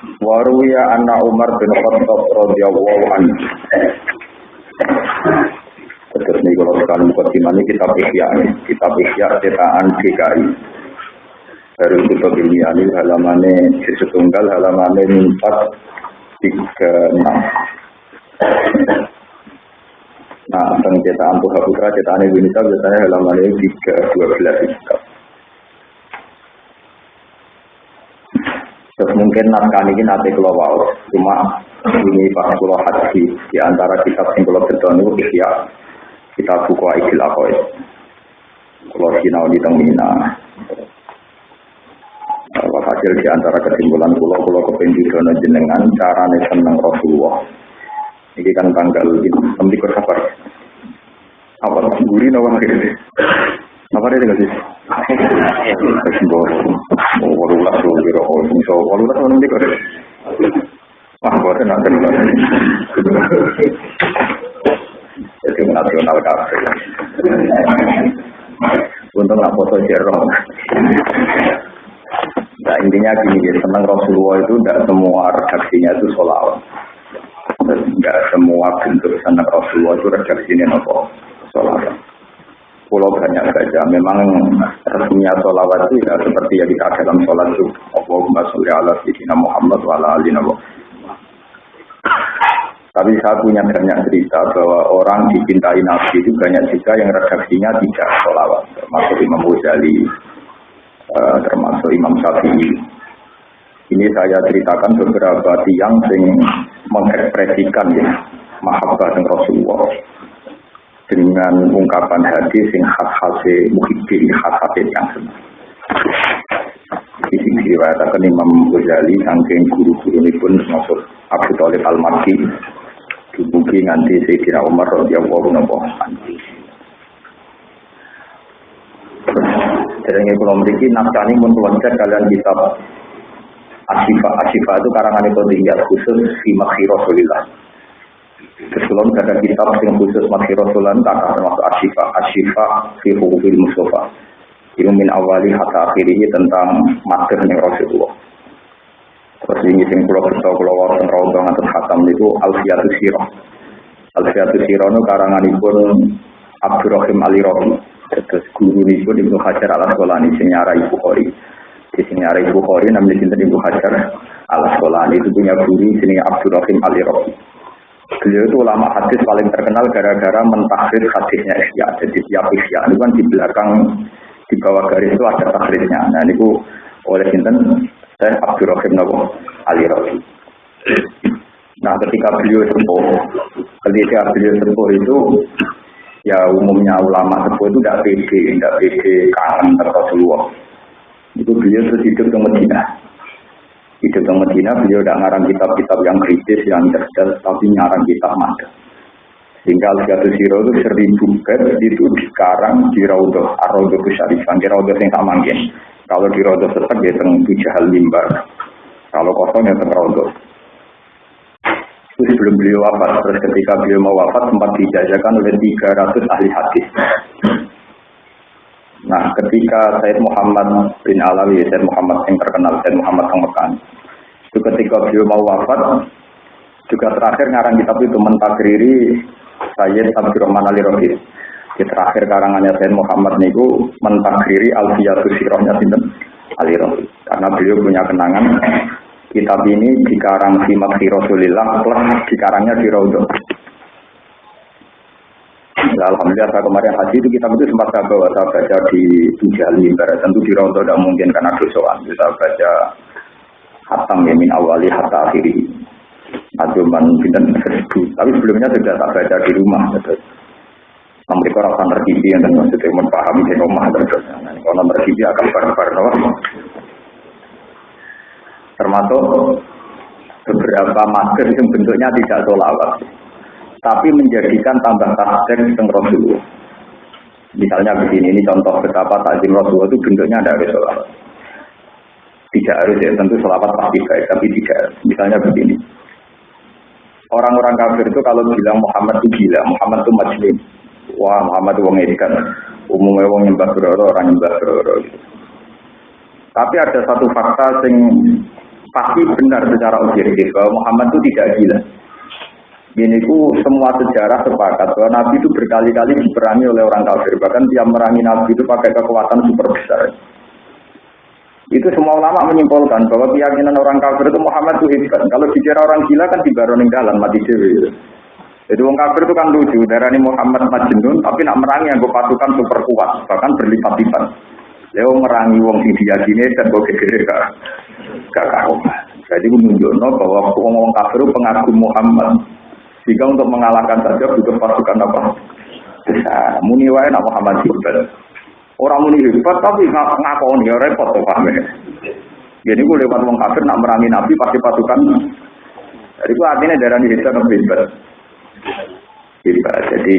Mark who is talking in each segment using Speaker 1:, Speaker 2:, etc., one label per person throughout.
Speaker 1: Waruya anak Umar bin Khattab radhiyallahu anhu. Terus nih kalau sekali mukadimah ini kitab Ihya, kitab Ihya cetakan DKI. Dari kitab ilmiah ini halamannya setunggal halamannya empat tiga enam. Nah, tentang cetakan Tuha Putra, cetakan Indonesia biasanya halamannya tiga dua belas kitab. Terus mungkin naskah ini nanti kalau wow, cuma ini Pak Pulau Haji di antara kitab yang kalau itu Ihya kita buku Aikil Akoy. Kalau sinau di Tengmina. Kalau hasil di antara kesimpulan pulau pulau kepenjuran jenengan cara seneng Rasulullah. Ini kan tanggal nanti ke sabar. Apa guri nawa Apa dia nggak sih? Kesimpulan. Oh, walulah dulu kira oh, so walulah nanti kok. Ah, boleh nanti jadi nasional kafe. Untung lah foto jerong. Nah intinya gini, ya, senang Rasulullah itu tidak semua redaksinya itu solawat. Tidak semua bentuk senang Rasulullah itu redaksinya nopo solawat. Pulau banyak saja. Memang resminya solawat itu ya seperti yang kita dalam sholat itu. Allahumma sholli ala sayyidina Muhammad wa ala tapi saya punya banyak cerita bahwa orang dicintai Nabi itu banyak juga yang redaksinya tidak sholawat. Termasuk Imam Ghazali, uh, termasuk Imam Syafi'i. Ini saya ceritakan beberapa tiang yang mengekspresikan ya, mahabbah Rasulullah dengan ungkapan hadis yang khas-khas muhibbin, khas-khas yang senang. Di sini diriwayatkan Imam Ghazali, saking guru-guru ini pun termasuk Abu Talib Al-Makki, dibuki nganti Sayyidina Umar radhiyallahu anhu. Jadi kalau ini pun cek kalian kitab Asyifa. Asyifa itu karangan itu khusus Makhi Rasulillah. Terus kalau ada kitab yang khusus Makhi Rasulillah, tak termasuk Asyifa. Asyifa fi Hukufil Mustafa. Ini min awali hatta akhirnya tentang materi Rasulullah. Terus ini sing pulau kerja pulau warung rawdong atau khatam itu Alfiyatu Sirah. Alfiyatu Sirah itu karanganipun Abdurrahim Ali Robi. Terus guru ini pun Ibnu Hajar al Asqalani sing nyarai Bukhari. Di sini nyarai Bukhari namanya sinten Ibnu Hajar al Asqalani itu punya guru sini Abdurrahim Ali Robi. Beliau itu ulama hadis paling terkenal gara-gara mentakhir hadisnya Ihya. Jadi tiap Ihya itu kan di belakang di bawah garis itu ada takhirnya. Nah ini oleh sinten saya Abdurrahim Nabi Ali Rabi. Nah ketika beliau sepuh, ketika beliau sepuh itu ya umumnya ulama sepuh itu tidak pede, tidak pede kangen Rasulullah. Itu beliau terus hidup di Medina. Hidup di Medina, beliau tidak ngarang kitab-kitab yang kritis, yang cerdas, tapi ngarang kitab mada. Sehingga Al-Jatu Siro itu seribu bed itu sekarang di Raudah, Ar-Raudah Syarifan, di Raudah yang tak mungkin. Kalau di rodo setek ya teng tujahal mimbar. Kalau kosong ya teng rodo. Itu sebelum beliau wafat, terus ketika beliau mau wafat sempat dijajakan oleh 300 ahli hadis. Nah, ketika Said Muhammad bin Alawi, Said Muhammad yang terkenal, Said Muhammad yang Mekan, itu ketika beliau mau wafat, juga terakhir ngarang kitab itu mentakriri Sayyid Abdurrahman Ali Rohid di terakhir karangannya Sayyid Muhammad niku mentakhiri Alfiyatus Sirohnya Sinten Ali Rasul. Karena beliau punya kenangan kitab ini dikarang di Makhi Rasulillah plus dikarangnya di. Ya, Alhamdulillah saya kemarin haji itu kitab itu sempat saya bawa saya baca di Tujali tentu di Raudhah tidak mungkin karena dosoan kita baca hatam ya min awali hatta akhiri. Aduman pinten tapi sebelumnya sudah tak baca di rumah mereka rasa terkini yang maksudnya memahami di rumah terus. Kalau terkini akan bareng-bareng Termasuk beberapa masker yang bentuknya tidak solawat. Tapi menjadikan tambah tasdir tentang Rasulullah. Misalnya begini, ini contoh betapa takzim Rasulullah itu bentuknya ada harus sholat. Tidak harus ya, tentu sholawat pasti baik, tapi tidak. Misalnya begini, orang-orang kafir itu kalau bilang Muhammad itu gila, Muhammad itu majnun. Wah Muhammad itu wong edikan. Umumnya wong nyembah beroro, orang nyembah beroro. Tapi ada satu fakta yang pasti benar secara objektif bahwa Muhammad itu tidak gila. Ini ku semua sejarah sepakat bahwa Nabi itu berkali-kali diperangi oleh orang kafir. Bahkan tiap merangi Nabi itu pakai kekuatan super besar. Itu semua ulama menyimpulkan bahwa keyakinan orang kafir itu Muhammad itu hebat. Kalau dikira orang gila kan di baroning jalan mati dewi. Jadi orang kafir itu kan lucu. Darah ini Muhammad Majnun tapi nak merangi yang pasukan super kuat. Bahkan berlipat-lipat. Leo merangi wong sing diyakini dan kok kira gak gak Jadi menunjukkan bahwa wong kafir pengagum Muhammad. Jika untuk mengalahkan saja butuh pasukan apa? Besar. Muni nak Muhammad hebat. Orang muni hebat tapi ngakoni ya repot tuh paham ya. Jadi gue lewat wong kafir nak merangi Nabi pasti pasukan. Jadi gue artinya darah ini hebat hebat. Jadi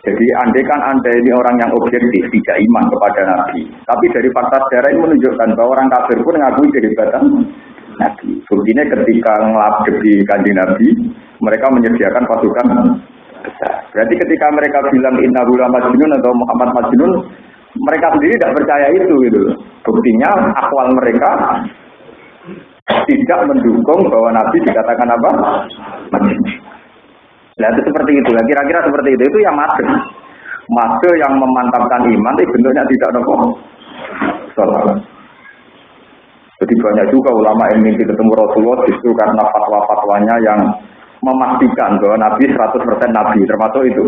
Speaker 1: jadi andai kan anda ini orang yang objektif, tidak iman kepada Nabi. Tapi dari fakta sejarah ini menunjukkan bahwa orang kafir pun mengakui kehebatan Nabi. Buktinya ketika ngelabdek di kanji Nabi, mereka menyediakan pasukan besar. Berarti ketika mereka bilang Inna Hula Majnun atau Muhammad Majnun, mereka sendiri tidak percaya itu gitu. Buktinya akwal mereka tidak mendukung bahwa Nabi dikatakan apa? Majnun. Nah itu seperti itu. Nah, kira-kira seperti itu. Itu yang mati. Mati yang memantapkan iman itu bentuknya tidak nopo. Salah. Jadi banyak juga ulama yang mimpi ketemu Rasulullah justru karena fatwa-fatwanya yang memastikan bahwa Nabi 100% Nabi termasuk itu.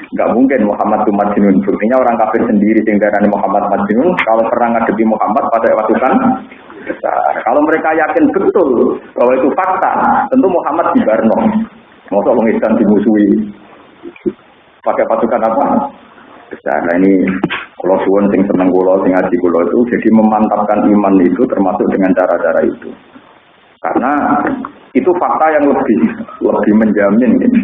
Speaker 1: Enggak mungkin Muhammad itu majnun. Buktinya orang kafir sendiri darah Muhammad majnun kalau pernah ngadepi Muhammad pada waktu kan Kalau mereka yakin betul bahwa itu fakta, tentu Muhammad di Barno. Masa wong Islam dimusuhi pakai pasukan apa? Besar. Nah ini kalau suwon sing seneng kulo, sing ngaji kulo itu jadi memantapkan iman itu termasuk dengan cara-cara itu. Karena itu fakta yang lebih lebih menjamin ini.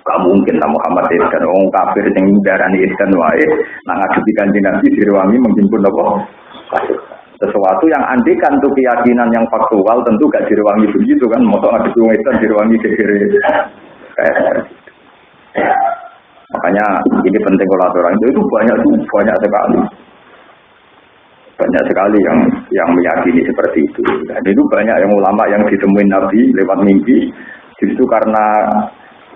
Speaker 1: Gak mungkin lah Muhammad Iskan, orang kafir yang darani Iskan wae, nah ngadepi kanjeng Nabi direwangi menghimpun apa? sesuatu yang andikan tuh keyakinan yang faktual tentu gak direwangi begitu kan mau ada wong itu direwangi kiri makanya ini penting kalau orang itu itu banyak banyak sekali banyak sekali yang yang meyakini seperti itu dan itu banyak yang ulama yang ditemuin Nabi lewat mimpi justru karena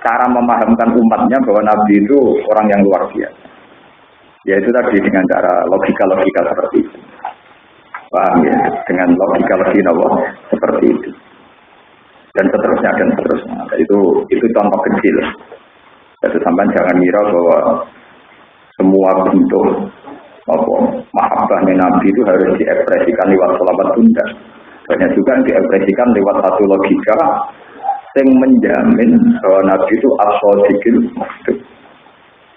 Speaker 1: cara memahamkan umatnya bahwa Nabi itu orang yang luar biasa ya itu tadi dengan cara logika-logika seperti itu Paham ya? Dengan logika logika nopo seperti itu. Dan seterusnya dan seterusnya. Itu itu contoh kecil. Jadi sampai jangan mira bahwa semua bentuk apa mahabbahnya Nabi itu harus diekspresikan lewat sholawat tunda. Banyak juga yang diekspresikan lewat satu logika yang menjamin bahwa Nabi itu asodikil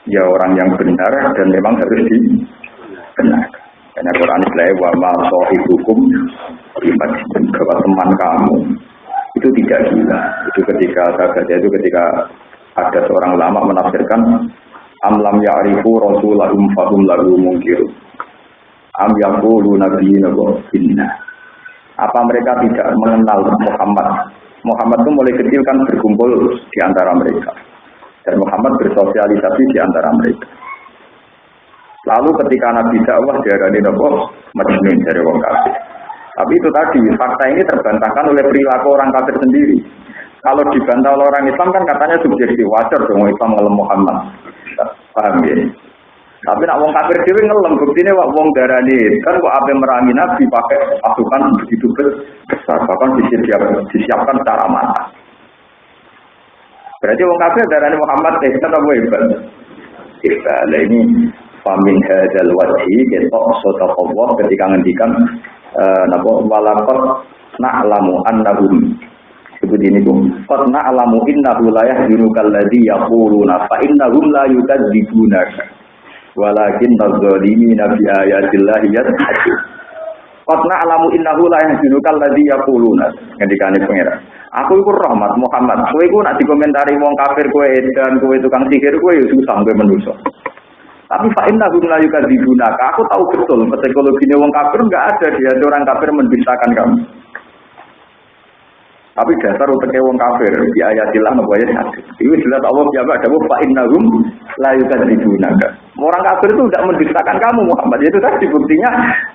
Speaker 1: Ya orang yang benar dan memang harus dibenarkan. Karena Quran Islam wa ma hukum bahwa teman kamu itu tidak gila. Itu ketika saya itu ketika ada seorang lama menafsirkan amlam ya'rifu rasulahum fahum lagu mungkir. Am yaqulu nabiyina inna. Apa mereka tidak mengenal Muhammad? Muhammad itu mulai kecil kan berkumpul di antara mereka. Dan Muhammad bersosialisasi di antara mereka. Lalu ketika Nabi dakwah diarani nopo majnun dari wong. Tapi itu tadi fakta ini terbantahkan oleh perilaku orang kafir sendiri. Kalau dibantah oleh orang Islam kan katanya subjektif wajar dong Islam ngelem Muhammad. Paham ya? Tapi nak wong kafir dhewe ngelem buktine wak wong darani kan kok ape merangi Nabi pakai pasukan begitu besar bahkan disiapkan, disiapkan secara matang. Berarti wong kafir darani Muhammad hebat apa hebat? Hebat. ini Famin hadal wajhi ketok Allah ketika ngendikan uh, napa walaqad na'lamu annahum sebut ini bu qad na'lamu innahu la yahzunukal ladzi yaquluna fa innahum la yukadzibunaka walakin adh-dhalimina bi ayatillahi yadhakun Qad na'lamu innahu la yahzunukal ladzi yaquluna. Ngendikane pangeran. Aku iku rahmat Muhammad. Kowe iku nak dikomentari wong kafir kowe edan, kowe tukang sihir kowe ya susah kowe menungso. Tapi fa inna hum la yukadzibunaka. Aku tahu betul psikologinya wong kafir enggak ada dia orang kafir mendustakan kamu. Tapi dasar untuk wong kafir di ayatilah nopo ayat. Itu jelas Allah jawab ada fa innahum la yukadzibunaka. Orang kafir itu tidak mendustakan kamu Muhammad. Itu tadi buktinya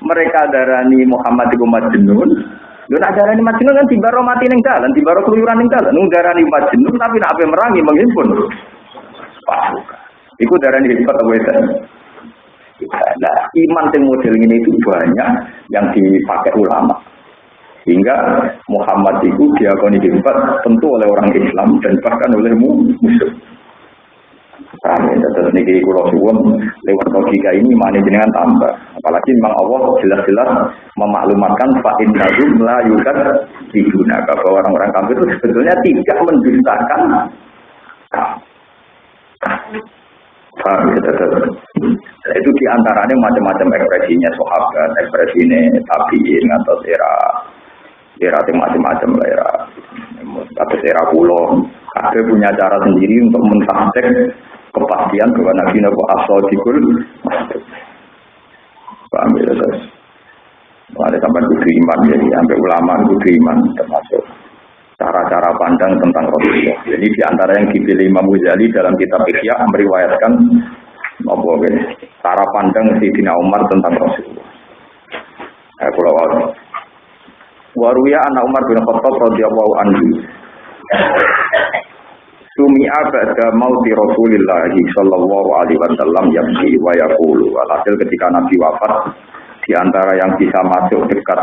Speaker 1: mereka darani Muhammad itu majnun. Lu nak darani majnun kan tiba mati ning dalan, tiba keluyuran ning dalan. Nung darani majnun tapi nak ape merangi menghimpun. Pasukan. Iku darani hebat apa itu? Nah, iman yang model ini itu banyak yang dipakai ulama. Hingga Muhammad itu diakoni hebat tentu oleh orang Islam dan bahkan oleh musuh. Paham ya, terus niki kulo suwun lewat logika ini mana jenengan tambah. Apalagi memang Allah jelas-jelas memaklumatkan fa innahum la yukad dibuna bahwa orang-orang kafir itu sebetulnya tidak mendustakan Paham ya, terus. Itu di antaranya macam-macam ekspresinya sahabat, ekspresinya tabiin atau era era macam-macam lah era atau era pulau. Ada punya cara sendiri untuk mentahtek kepastian bahwa Nabi Nabi asal dikul. Paham ya terus ada sampai kudu iman jadi sampai ulama kudu iman termasuk cara-cara pandang tentang Rasulullah. Jadi di antara yang dipilih Imam Ghazali dalam kitab Ihya meriwayatkan apa cara pandang Sayyidina Umar tentang Rasulullah. Eh, kalau Waruya anak Umar bin Khattab radhiyallahu anhu. Sumi'a ba'da mauti Rasulillah sallallahu alaihi wasallam yamsi wa yaqulu. Alhasil ketika Nabi wafat di antara yang bisa masuk dekat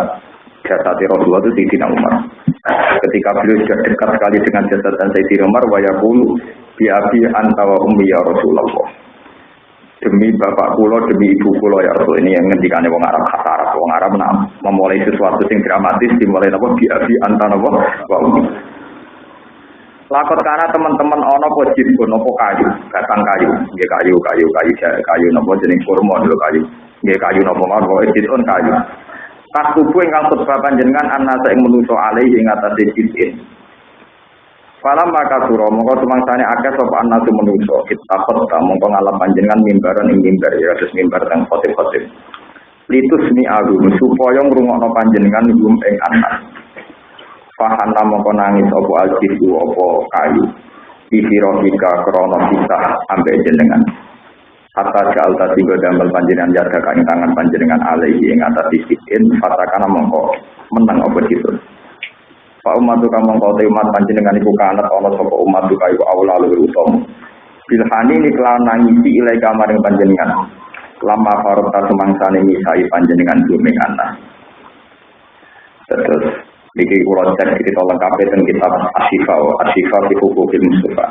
Speaker 1: jasad Rasulullah itu Sayyidina Umar. Ketika beliau sudah dekat sekali dengan jasad dan Sayyidina Umar wa yaqulu bi abi anta wa ummi ya Rasulullah demi bapak kulo demi ibu kulo ya Rasul. Ini yang ngendikane wong Arab khas Arab. Wong Arab nah, memulai sesuatu yang dramatis dimulai napa? Bi abi napa? Wa Lakot karena teman-teman ono po pun nopo kayu, batang kayu, nggih kayu, kayu, kayu, kayu nopo jenis kurma dulu kayu, nggih kayu nopo mawon pun kayu. Pas tubuh ingkang khutbah panjenengan anasa ing menuso alih ing atase jitin. Falam maka suro mongko sumangsane akeh sapa anasu menungso kita kota mongko ngalap panjenengan mimbaran ing mimbar ya terus mimbar teng khotib-khotib. Litus mi agum supaya ngrungokno panjenengan gum ing anak. Fahana mongko nangis apa aljisu apa kayu. Ifirohika krono kisah ambek jenengan. Hatta jal tadi damel panjenengan jaga kain tangan panjenengan alaihi ing atas disikin. Fatakana mongko menang apa gitu. Pak umat tuh kamu kau umat panjenengan ibu kanat Allah sopo umat tuh kayu awal lalu utama. Bilhani ini kelawan nangisi ilai kamar yang panjenengan. Lama farota semangsane misai panjenengan bumi anak. Terus Niki kulo cek kita lengkap tentang kitab Asyifa, Asyifa di Hukukil Mustafa.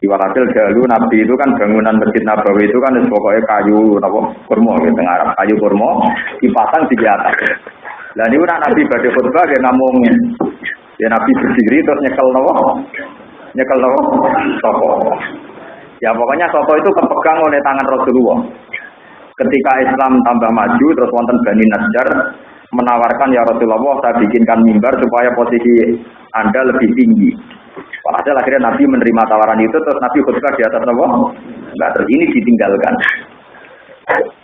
Speaker 1: Iwalhasil dahulu Nabi itu kan bangunan Masjid Nabawi itu kan pokoknya kayu apa kurma gitu Arab kayu kurma dipasang di atas. Dan ini Nabi pada khutbah dia ngomongin Ya Nabi berdiri terus nyekel nopo. Nyekel nopo? Soko. Ya pokoknya soko itu kepegang oleh tangan Rasulullah. Ketika Islam tambah maju terus wonten Bani Najjar menawarkan ya Rasulullah saya bikinkan mimbar supaya posisi Anda lebih tinggi. Walhasil akhirnya Nabi menerima tawaran itu terus Nabi khutbah di atas nopo. Enggak terus ini ditinggalkan.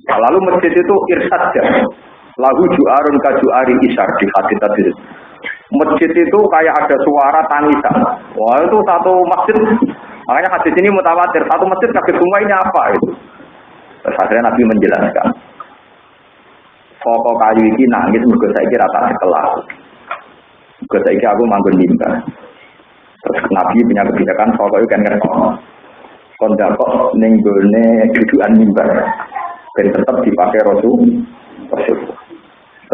Speaker 1: Nah, lalu masjid itu irsad. Lagu juarun kajuari isar di hati tadi masjid itu kayak ada suara tangisan. Wah itu satu masjid. Makanya hadis ini mutawatir. Satu masjid kaget semua ini apa itu. Terus akhirnya Nabi menjelaskan. Pokok kayu ini nangis mergo saiki rata sekelas. Mergo saiki aku manggon mimbar. Terus Nabi punya kebijakan pokok itu kan ngerti. Kondakok ning gone dudukan mimbar. Dan tetap dipakai Rasul. Rasul.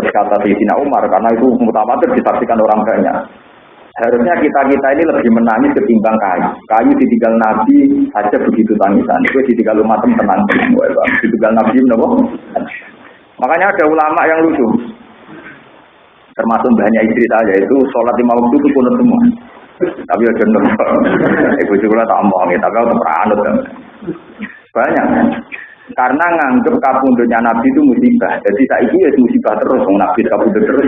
Speaker 1: Terus kata Sayyidina Umar, karena itu mutawatir disaksikan orang banyak. Harusnya kita-kita ini lebih menangis ketimbang kayu. Kayu ditinggal Nabi saja begitu tangisan. Itu ditinggal umat tenang. Ditinggal Nabi, kenapa? Makanya ada ulama yang lucu. Termasuk banyak istri saja itu sholat lima waktu itu punut semua. Tapi ya jenuh. Ibu juga tak omong, tapi aku peranut. Banyak. Karena nganggep kapundutnya Nabi itu musibah. Jadi saya ini ya musibah terus, wong Nabi kapundut terus.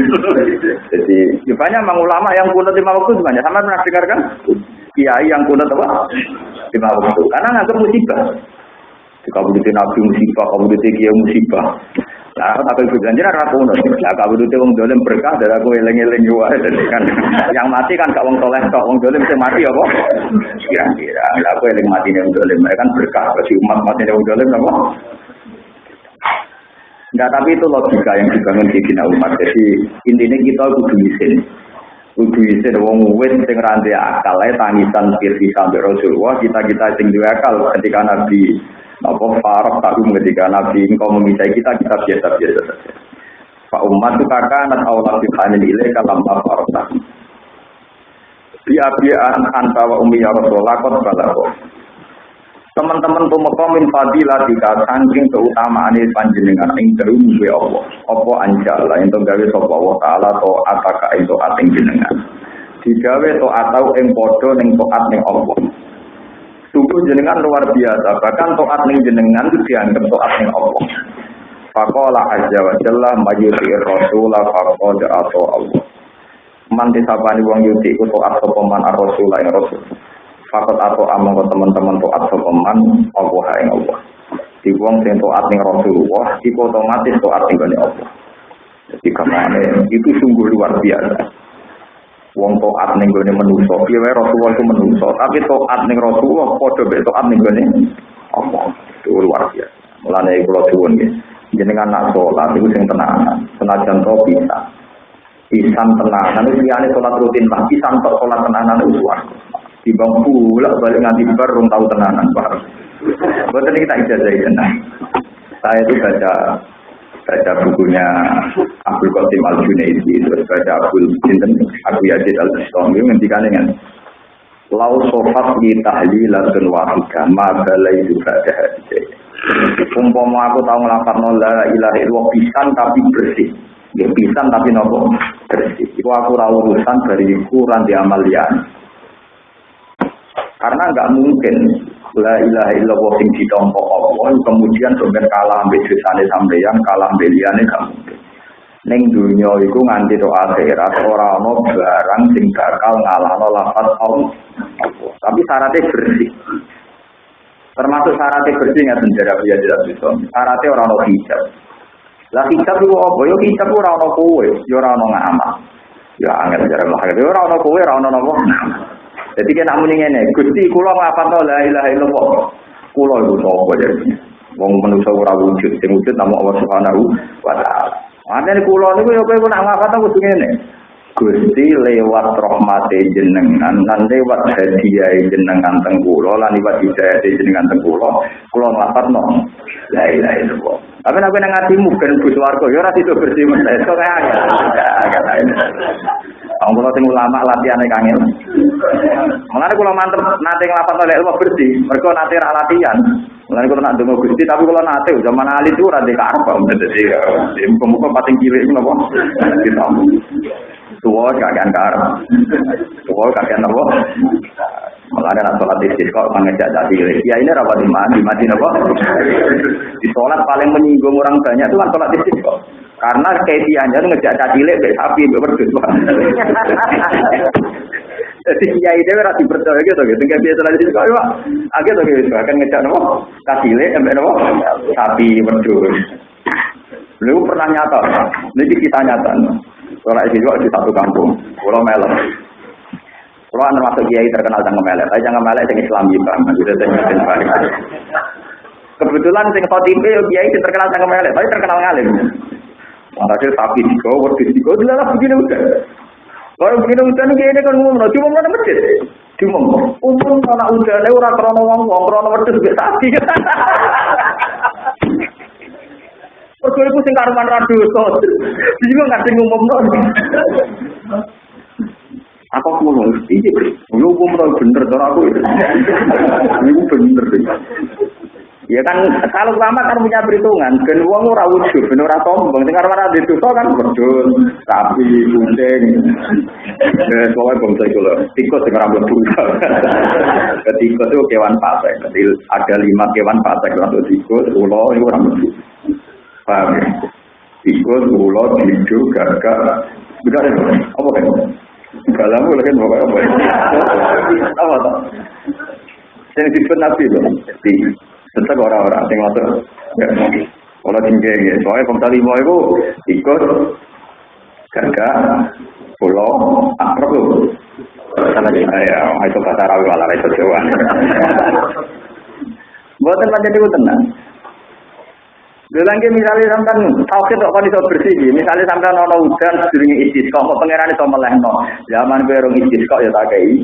Speaker 1: Jadi ya banyak memang ulama yang kunut lima waktu banyak. Sama pernah dengar kan? Kiai yang kunut apa? Lima waktu. Karena nganggep musibah. Kabudutnya Nabi musibah, kabudutnya Kiai musibah. Nah, aku ibu janji ora kuno. Lah kabudute wong dolim berkah dari aku eling-eling yo wae kan. Yang mati kan gak wong soleh kok wong dolim sing mati apa? Kira-kira. Lah aku eling mati wong dolim kan berkah bagi umat mati wong dolim apa? Enggak, tapi itu logika yang dibangun di Bina Umat. Jadi intinya kita kudu isin. Kudu isin wong wis sing rande akal tangisan firsi sampai Rasulullah, kita-kita sing duwe akal ketika Nabi apa farok tahu ketika Nabi engkau memisah kita kita biasa-biasa saja. Pak umat itu kakak anak Allah subhanahu ilai kalam farok tahu. Biabian antawa umi ya Rasulullah kot balako. Teman-teman tumeka min fadilah jika saking keutamaan panjenengan ing terum gue Allah. Apa anjala ento gawe sapa Allah taala to ataka ento ating jenengan. Digawe to atau ing padha ning taat ning Allah. Sungguh jenengan luar biasa, bahkan toat ning jenengan itu dianggap toat ning Allah. Fakola aja wa jalla majuti rasulah fakola atau Allah. Man disabani wong yuti ku toat sopaman ar-rasulah yang rasul. Fakot atau amang teman-teman toat sopaman Allah yang Allah. Di wong sing toat ning Rasulullah, iku otomatis toat ning Allah. Jadi ke mana itu sungguh luar biasa. Wong toat ning gone manusa, piye wae Rasulullah itu manusa, tapi toat ning Rasulullah padha mek toat ning gone apa? Itu luar biasa. Mulane kula suwun nggih. Jenengan nak salat iku sing tenanan, senajan to bisa. Pisan tenanan itu liyane salat rutin lah, pisan tok salat tenanan itu luar. Timbang pula balik nganti bar tau tenanan, Pak. Betul kita ijazah tenan. Saya itu baca baca bukunya Abdul Qasim Al Junaidi terus baca Abdul Sinten Abu Yazid Al Bustami ngendikan dengan Lau sofat li tahlilatun wahida ma balai juga ada Umpama aku tahu ngelafat la ilaha illallah pisan tapi bersih. Ya pisan tapi nopo bersih. Iku aku ra urusan dari ukuran di amalian. Karena nggak mungkin la ilaha illallah sing ditompo Allah. Kemudian sampeyan kalah ambek dosane sampeyan kalah ambek liyane gak mungkin. Ning dunya iku nganti to akhirat ora ana barang sing bakal ngalahno lafaz Allah. Tapi syaratnya bersih. Termasuk syaratnya bersih nggak penjara dia tidak bisa syaratnya orang no hijab. Lah hijab itu apa? Yo hijab ora ono kowe. Yo ora ono ngamal. Ya angel jarak lah yo ora ono kowe ora ono nopo jadi kena muni ngene, Gusti kula ngapalno la ilaha illallah. Kula iku sapa jadi. Wong manusa ora wujud, sing wujud namung Allah Subhanahu wa taala. Mane kula niku ya kowe nak ngapalno kudu ngene. Gusti lewat rahmate jenengan lan lewat hadiah jenengan teng kula lan lewat hidayah jenengan teng kula kula ngapalno la ilaha illallah. Tapi nek nang atimu ben bus warga ya ora itu bersih mesti kok kaya. Wong kula sing ulama latihane kangil. Mulane kula mantep nate nglapat oleh ilmu bersih, mergo nate latihan. Mulane kula nak donga Gusti tapi kula nate zaman alit itu ora dikarep dadi ya, muga-muga pating cilik napa. Kita. Tuwa kakean karep. Tuwa kakean napa? Mulane nak salat istisqa mengejak dadi Ya ini rapat di mati, mati napa? Di salat paling menyinggung orang banyak itu kan salat istisqa. Karena kaifiahnya ngejak cacile be sapi be wedhus. Jadi kiai itu ora dipercaya gitu gitu. Kayak biasa lagi kok. Agak tuh gitu akan ngejak nopo cacile sampai nopo sapi wedhus. Lu pernah nyata, ini kita nyata. Kalau itu di satu kampung, kalau melon. Kalau anda masuk kiai terkenal jangan melek, tapi jangan melek yang Islam juga, sudah saya Kebetulan sing khotibe kiai terkenal jangan melek, tapi terkenal ngalim. Walhasil sapi tiga, wedus tiga, dilalah begini udah. Kalau begini udah nih ini kan ngomong, cuma mana masjid. Cuma umum anak udah, nih orang krono wong wong krono wedus gak Pergo iku sing karuman ra dosa. Bingung ngerti ngumum Aku kulo iki. Yo umum bener to aku. Iku bener. Ya kan kalau lama kan punya perhitungan, ben wong ora wujud, ben ora sombong. Sing arep di dosa kan wedhus, sapi, kucing. Eh, soalnya bangsa itu loh, tikus sing ora mlebu. Tikus itu kewan pasek. Jadi ada lima kewan pasek, untuk tikus, ulo, itu ora mlebu. Paham ya? Tikus, ulo, didu, gagak. Benar ya? Apa kan? Galamu lagi mau apa? Apa tuh? Yang disebut nabi loh. Tetap orang-orang sing ngotot. Kalau tinggi ya, soalnya bangsa lima itu ikut gagak, pulau, akrab loh. Aja, ya, itu bahasa Arabi malah itu Jawa. Buatan macam itu tenang. Bilang misalnya sampai tauhid kok kan iso bersih Misalnya sampai nono hujan sedurunge istisqa, kok pangeran iso melehno. Zaman kowe rong istisqa ya tak kei.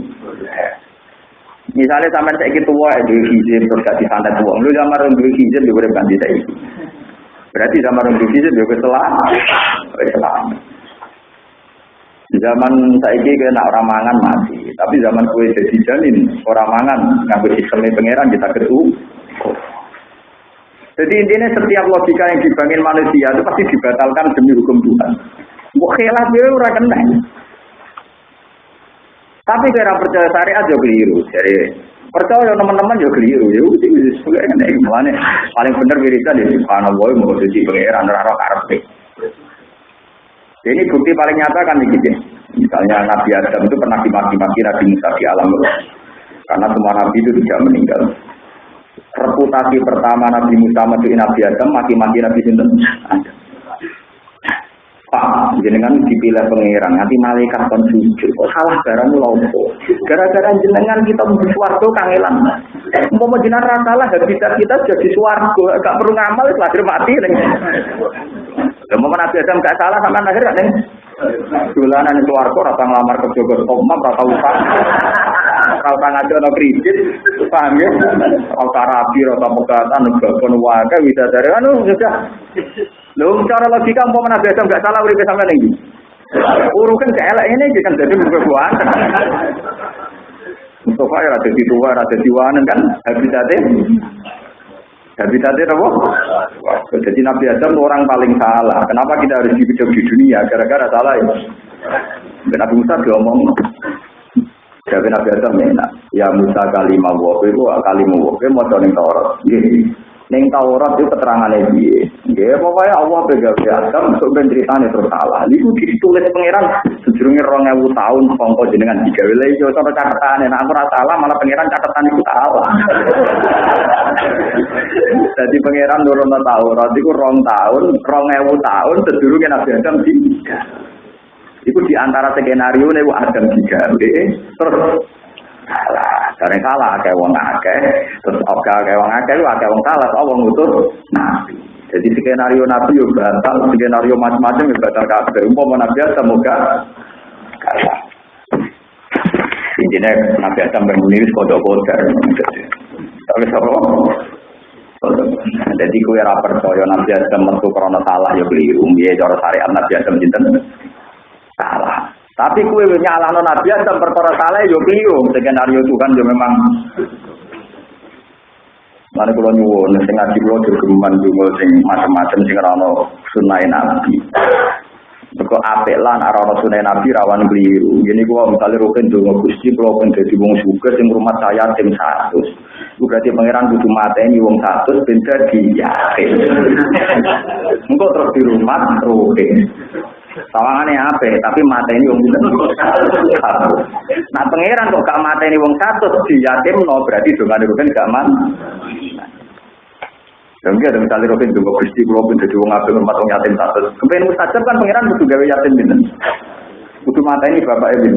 Speaker 1: Misalnya sampai saya gitu wah itu izin terus kasih santet uang. Lu zaman orang dulu izin juga udah ganti saya. Berarti zaman orang dulu izin juga setelah, setelah. Zaman saya ini kena orang mangan mati, tapi zaman kue jadi janin orang mangan ngambil sistemnya pangeran kita ketu. Jadi intinya setiap logika yang dibangun manusia itu pasti dibatalkan demi hukum Tuhan. Wah, khilaf dia ora kena. Tapi kira percaya syariat juga keliru. Jadi percaya teman-teman juga keliru. Ya udah sebenarnya ini mana paling benar wiridan ya subhanallah mau jadi pangeran raro karpe. Ini bukti paling nyata kan begitu. Misalnya Nabi Adam itu pernah dimaki-maki Nabi Musa di alam roh. Karena semua Nabi itu tidak meninggal. Reputasi pertama Nabi Musa mati Nabi Adam, maki-maki Nabi Sinten. Pak, jenengan dipilih pengiran, nanti malaikat kon sujud. Kok salah barang lompo. Gara-gara jenengan kita mau suwargo kangelan. Mau jenengan salah, habitat kita jadi suwargo. Gak perlu ngamal, lahir mati. Mau Nabi Adam gak salah sama lahir kan? Dolanan itu warga rata ngelamar ke Jogos Omam, rata utang. Rata ngaji ada kredit, paham ya? Rata rapi, rata pegatan, babon waga, bisa dari anu, sudah. Lho, cara logika mau Nabi Adam gak salah urip sampean iki. Urukan keelek ini kan jadi bukan Mustafa ya ada di tua, ada di wanen kan habitatnya. Habitatnya apa? Jadi Nabi Adam orang paling salah. Kenapa kita harus hidup di dunia? Gara-gara salah ya. Nabi Musa diomong. Jadi Nabi Adam ya, ya Musa kalimah wabu itu kalimah wabu mau ning Taurat. Neng Taurat itu keterangannya dia. Ya pokoknya Allah pegang Adam untuk ben ceritanya terus salah. Itu ditulis pangeran rong ewu tahun kongko jenengan tiga wilayah itu cara catatan. Nah aku rasa salah malah pangeran catatan itu salah. Jadi pangeran turun Taurat itu rong tahun, rong ewu tahun sejurungnya Nabi Adam tiga. Itu di antara skenario nih Adam tiga. Terus salah. Dari salah akeh wong akeh, terus oke akeh wong akeh, akeh wong salah, kok wong utuh nabi. Jadi skenario nabi yo batal, skenario macam-macam yo batal kabeh. Umpama nabi semoga kalah. Intinya nabi Adam bermuniris kodok-kodok. Tapi apa? Jadi kue ra percaya Nabi Adam metu krana salah ya keliru. Piye cara syariat Nabi Adam jinten? Salah. Tapi kue nyalahno Nabi Adam perkara salah yo keliru. Skenario Tuhan yo memang Mana kalau nyuwun, sing ngaji kalau jogeman dungo sing macam-macam sing rano sunai nabi. Beko apik lan arana sunai nabi rawan keliru. Gini gua misalnya rukin dungo gusti kalau pun jadi wong suka sing rumah saya tim satu. Itu berarti pangeran kudu mateni wong satu benda diyakin. Engkau terus di rumah rukin. Sawangane ape, tapi mateni wong pinten? Nah, pangeran kok gak mateni wong satu no berarti dongane rugen gak man. Dan ada misalnya Robin juga Kulo pun jadi wong apik rumah wong yatim satu. Kepen mustajab kan pangeran kudu gawe yatim pinten? Kudu mateni bapak ibu.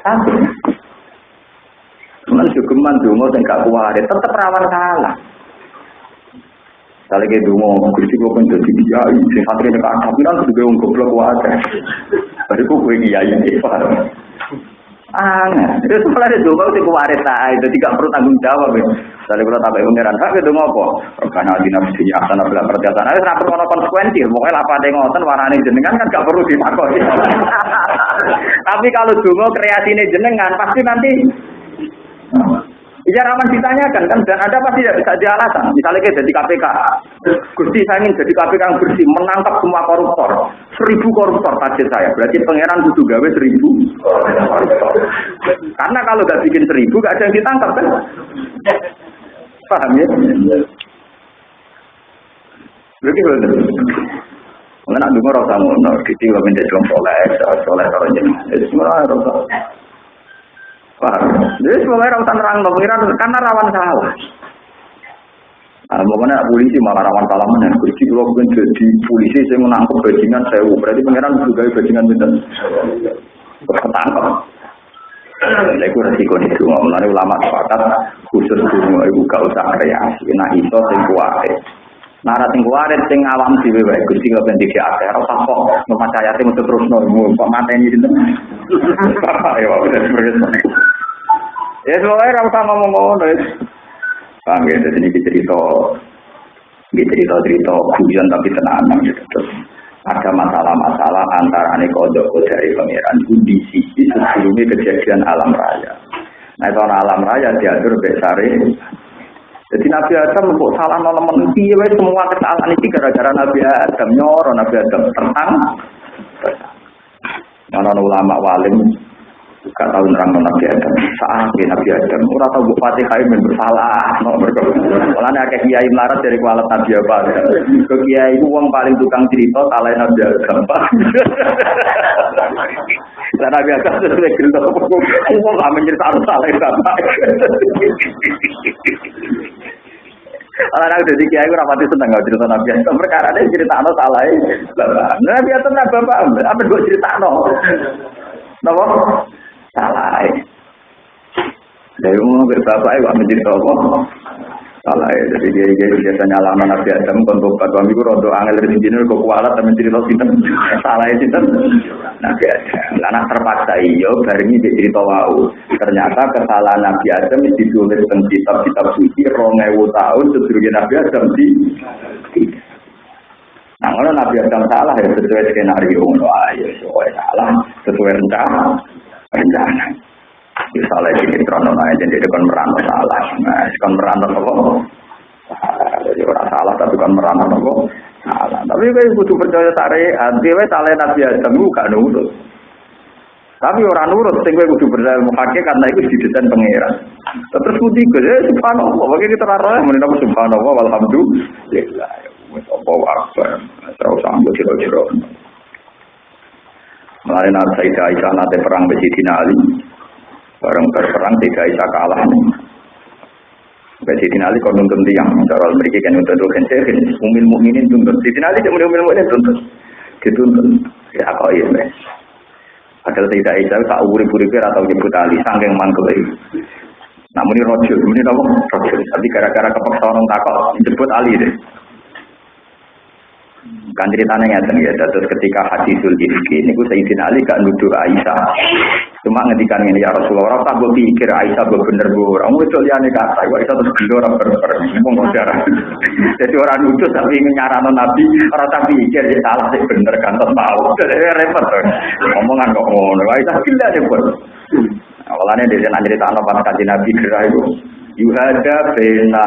Speaker 1: Satu. Cuman jogeman donga sing gak tetep rawan salah. Kali ke dungo, gusti gue pun jadi kiai, sing santri nek tapi kan juga wong goblok wae. Bari ku kowe kiai iki. Aneh, itu malah itu kau tipe waris tak, itu tidak perlu tanggung jawab. Dari kalau tak pengiran, hak itu ngopo? Karena di nafsu ya, sana bela perjalanan, harus rapat kono konsekuensi. Pokoknya apa ada ngoten warnane jenengan kan gak perlu ditakoni. Tapi kalau dungo kreasi ini jenengan, pasti nanti Ya rawan ditanyakan kan dan ada pasti tidak bisa dialasan. Misalnya kayak jadi KPK, Gusti saya ingin jadi KPK yang bersih, menangkap semua koruptor, seribu koruptor target saya. Berarti pangeran kudu gawe seribu koruptor. Karena kalau gak bikin seribu gak ada yang ditangkap kan? Paham ya? Begitu. Mengenai dulu rasa ngono, kita juga minta jual soleh, soleh kalau jadi, jadi semua. Jadi semua rasa nerang pengiran karena rawan salah. Nah, pokoknya polisi malah rawan salah mana? Polisi kalau bukan jadi polisi saya menangkap bajingan saya, berarti pengiran juga bajingan bener. Ketangkap. Nah, itu resiko itu. Mulai ulama sepakat khusus dulu ibu gak usah kreasi. Nah, itu yang kuat. Nara sing kuarit sing awam dhewe wae Gusti kok ben dikek akeh ora usah kok percaya sing mesti terus nomu kok mateni sinten. Ya wae Ya soalnya ora usah ngomong ngono. Paham ya, jadi ini cerita ini cerita-cerita guyon tapi tenang gitu. Terus ada masalah-masalah antara ane kodok dari pangeran di sisi sebelumnya kejadian alam raya. Nah itu alam raya diatur besare jadi Nabi Adam kok salah nolemen piye semua kesalahan ini gara-gara Nabi Adam nyoro Nabi Adam tertang. Mana ulama walim gak tahu nerang Nabi Adam. Saat Nabi Adam ora tahu bu Fatihah bersalah. Mulane akeh kiai melarat dari kualat Nabi Adam. Ke kiai itu uang paling tukang cerita salah Nabi Adam. Dan Nabi Adam sesuai cerita gak mencerita salah bapak. Orang aku jadi kiai ora pati seneng gak cerita Nabi Adam perkara ada cerita no salah Nabi Adam nah bapak apa gue cerita no Napa? Salah. Dari umum berbapak itu mencerita apa? Salah ya, jadi dia dia biasanya lama Nabi Adam kon tobat kami ku rodo angel dari sini kok kualat tapi cerita salah ya sinten Nabi Adam. Anak terpaksa iyo bareng ini cerita wau. Ternyata kesalahan Nabi Adam ditulis tentang kitab-kitab suci rongewu tahun sedurunge Nabi Adam di Nah, kalau Nabi Adam salah ya sesuai skenario ayo sesuai salah sesuai rencana rencana. Ya salah ini krono aja jadi kon merantau salah. Nah, kon merantau apa? Jadi orang salah tapi kon merantau apa? Salah. Tapi kowe butuh percaya syariat, dhewe salah Nabi Adam gak nurut. Tapi orang nurut, sing kowe kudu percaya mukake karena itu didesain pangeran. Terus kudu ya subhanallah, bagi kita rara menina subhanallah walhamdulillah. Wis apa akbar. Usah ambil jero-jero. Mulai Sayyidah Aisyah nanti perang Sidina Ali. Bareng berperang Sayyidah Aisyah kalah. Sidina Ali kau nuntun tiang. Cara mereka kan nuntun tuh kan saya umil mukminin tuntun. Sidina Ali umil umil mukminin tuntun. Dituntun. Ya kok iya mas. Padahal Sayyidah Aisyah tak urip-uripnya atau nyebut Ali. Sangking mantul itu. Namun ini rojul, ini apa? Rojul. Tapi gara-gara kepaksa orang takut, jemput Ali deh. Kan ceritanya ngeten ya, terus ketika hadisul ini gue Sayyidina Ali gak nuduh Aisyah. Cuma ngedikan ini ya Rasulullah, tak gue pikir Aisyah gue bener gue orang itu liane kata, gue Aisyah terus gelo orang berber, ngomong. Jadi orang nuduh tapi nyaran Nabi, orang tak pikir ya salah sih bener kan, terus tahu. Jadi repot tuh, ngomongan kok ngono, Aisyah gila deh. Awalnya dia cerita anak pas kaji Nabi gerak itu, yuhada bena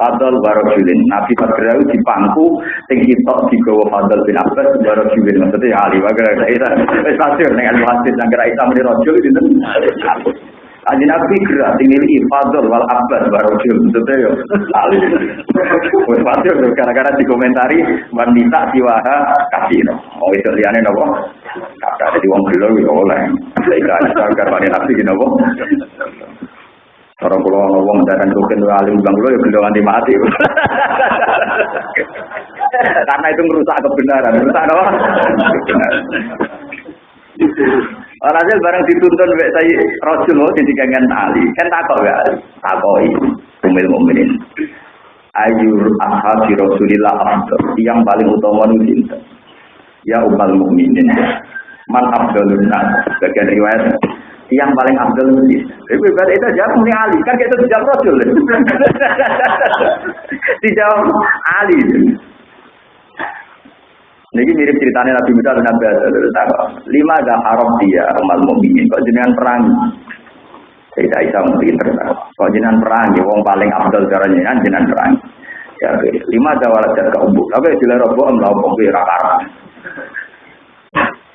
Speaker 1: fadl warajulin nabi padrau di pangku sing sitok digawa fadl bin abbas warajulin maksudnya ali wae isa wis pasti nek ali hadis nang kira isa muni rajul dinten Aji Nabi gerak tinggal i fadl wal abbas warajul maksudnya ali wis pasti gara-gara dikomentari wanita siwaha kasino oh itu liane nopo kata jadi wong gelo yo oleh. Sehingga ada karena nabi nopo Orang pulau ngomong dan rukin alim bang pulau ya beliau anti mati. Karena itu merusak kebenaran, merusak apa? Alhasil barang dituntun wek saya Rasul di digangan Ali. Kan takok ya, takoi umil mukminin. Ayur ashabi Rasulillah afdal yang paling utama itu cinta. Ya umal mukminin. Man afdalun nas. Bagian riwayat yang paling abdul mesti. Tapi berarti itu jawab muni Ali, kan kita dijawab Rasul. dijawab Ali. Ini mirip ceritanya Nabi Musa dan Nabi. Lima ada haram dia umat mukminin kok jenengan perang. Cerita Isa mesti terkenal. Kok jenengan perang, ya wong paling abdul cara jenengan jenengan perang. Ya, lima jawalat jaga umbu. Tapi jelas robo om lau kira karam.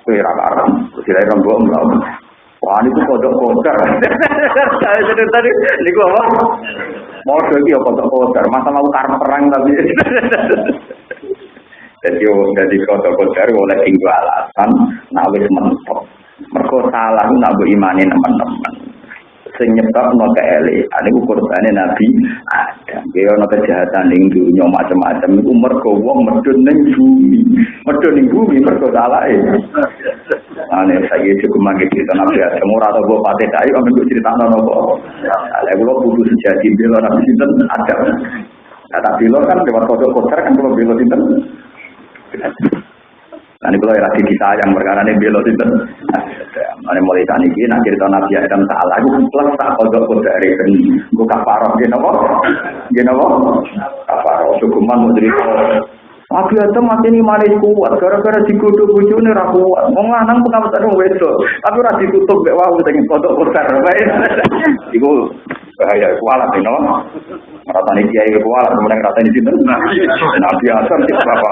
Speaker 1: Kira karam. Jelas robo om. Wah, ini tuh kodok kodar. Jadi tadi, ini gua apa? Mau lagi ya kodok kodar. Masa mau karena perang tapi. Jadi, jadi kodok kodar oleh tinggal alasan. Nah, wis mentok. Mereka salah, nak imani teman-teman sing nyebabno keelekan iku kurbane Nabi Adam. Ya ana kejahatan ning dunya macam-macam iku mergo wong medhun ning bumi. Medhun ning bumi mergo salahe. Ane saya cukup mangke cerita Nabi Adam ora tau mbok pate kae amen kok cerita nopo. Lah kula kudu sejati bela Nabi sinten Adam. Nah, tak kan lewat kodok kotor kan kalau bela sinten. Nanti kalau lagi disayang perkara ini belo itu, mana mulai tani ini nak cerita nabi Adam salah, aku plus tak kodok kode dari ini, aku kafaroh, gini apa? Gini apa? Kafaroh, hukuman mau cerita. Nabi Adam mati ini manis kuat, gara-gara dikutuk bucu ini kuat. Mau nganang pengawasan yang wedo, tapi ora ditutup gak wau dengan kodok besar. Iku bahaya kualat ini, no? Ratani kiai kualat, kemudian ratani situ. Nabi Adam berapa?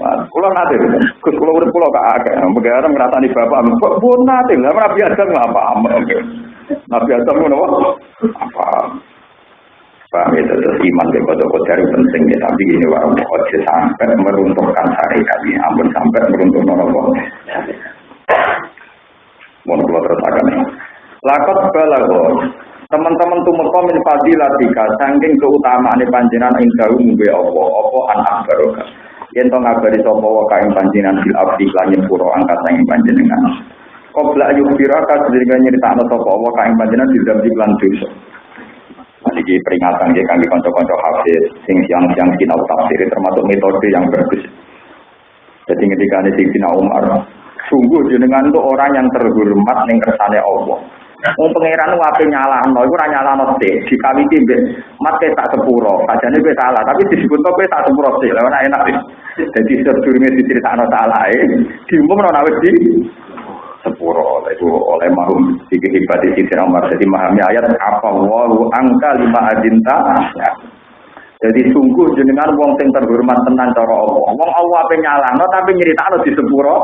Speaker 1: Kulo nate, Gus kulo urip kulo gak akeh. Megara ngrasani bapak, kok pun nate? Lah ora biasa ngapa. Nabi Adam ngono apa? Paham itu terus iman ke dari penting ya. Tapi ini warung ojo sampai meruntuhkan syariat ini. Ampun sampai meruntuh nopo mau kalau terus akan lakot balago. Teman-teman tumut komen fadilatika saking keutamaan panjenengan indahu mbe apa? Apa anak barokah yen to ngabari sapa wa kaing panjenengan bil abdi langit pura angkat saking panjenengan Kobla ayub firaka sedherenge nyeritakno sapa wa kaing panjenengan di dalam lan dosa Ini peringatan ya kami konco-konco hafiz sing siang-siang sinau tafsir termasuk metode yang bagus. Jadi ketika ini Sina Umar, sungguh jenengan itu orang yang terhormat ning kersane Allah. Wong pangeran wae nyalahno iku ora nyalahno sik, dikawiti mbek mat tak sepuro. Sajane kowe salah, tapi disebut kowe tak sepuro sik. Lah enak. Jadi sedurunge diceritakno salahe, diumumno nek wis di sepuro itu oleh mahum tiga hebat di sisi nomor jadi memahami ayat apa wahu angka lima adinta jadi sungguh jenengan wong sing terhormat tenan cara Allah wong Allah apa nyalano tapi nyeritakno di sepuro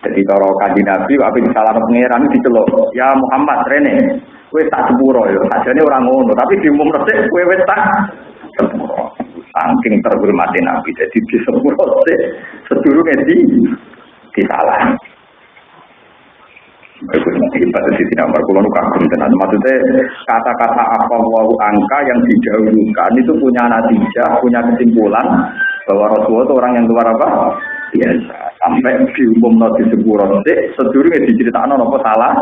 Speaker 1: jadi cara kaji nabi apa salah pangeran diceluk. Ya Muhammad rene. Kowe tak sepuro ya. Ajane orang ngono tapi diumum resik kowe wis tak sepuro saking terhormati nabi jadi di sepuro sik sedurunge di pada sisi nomor kulon kagum tenan. Maksudnya kata-kata apa wau angka yang didahulukan itu punya natijah, punya kesimpulan bahwa Rasulullah itu orang yang keluar apa? Biasa. Sampai diumum nanti sebuah roti, sedurungnya diceritakan apa salah?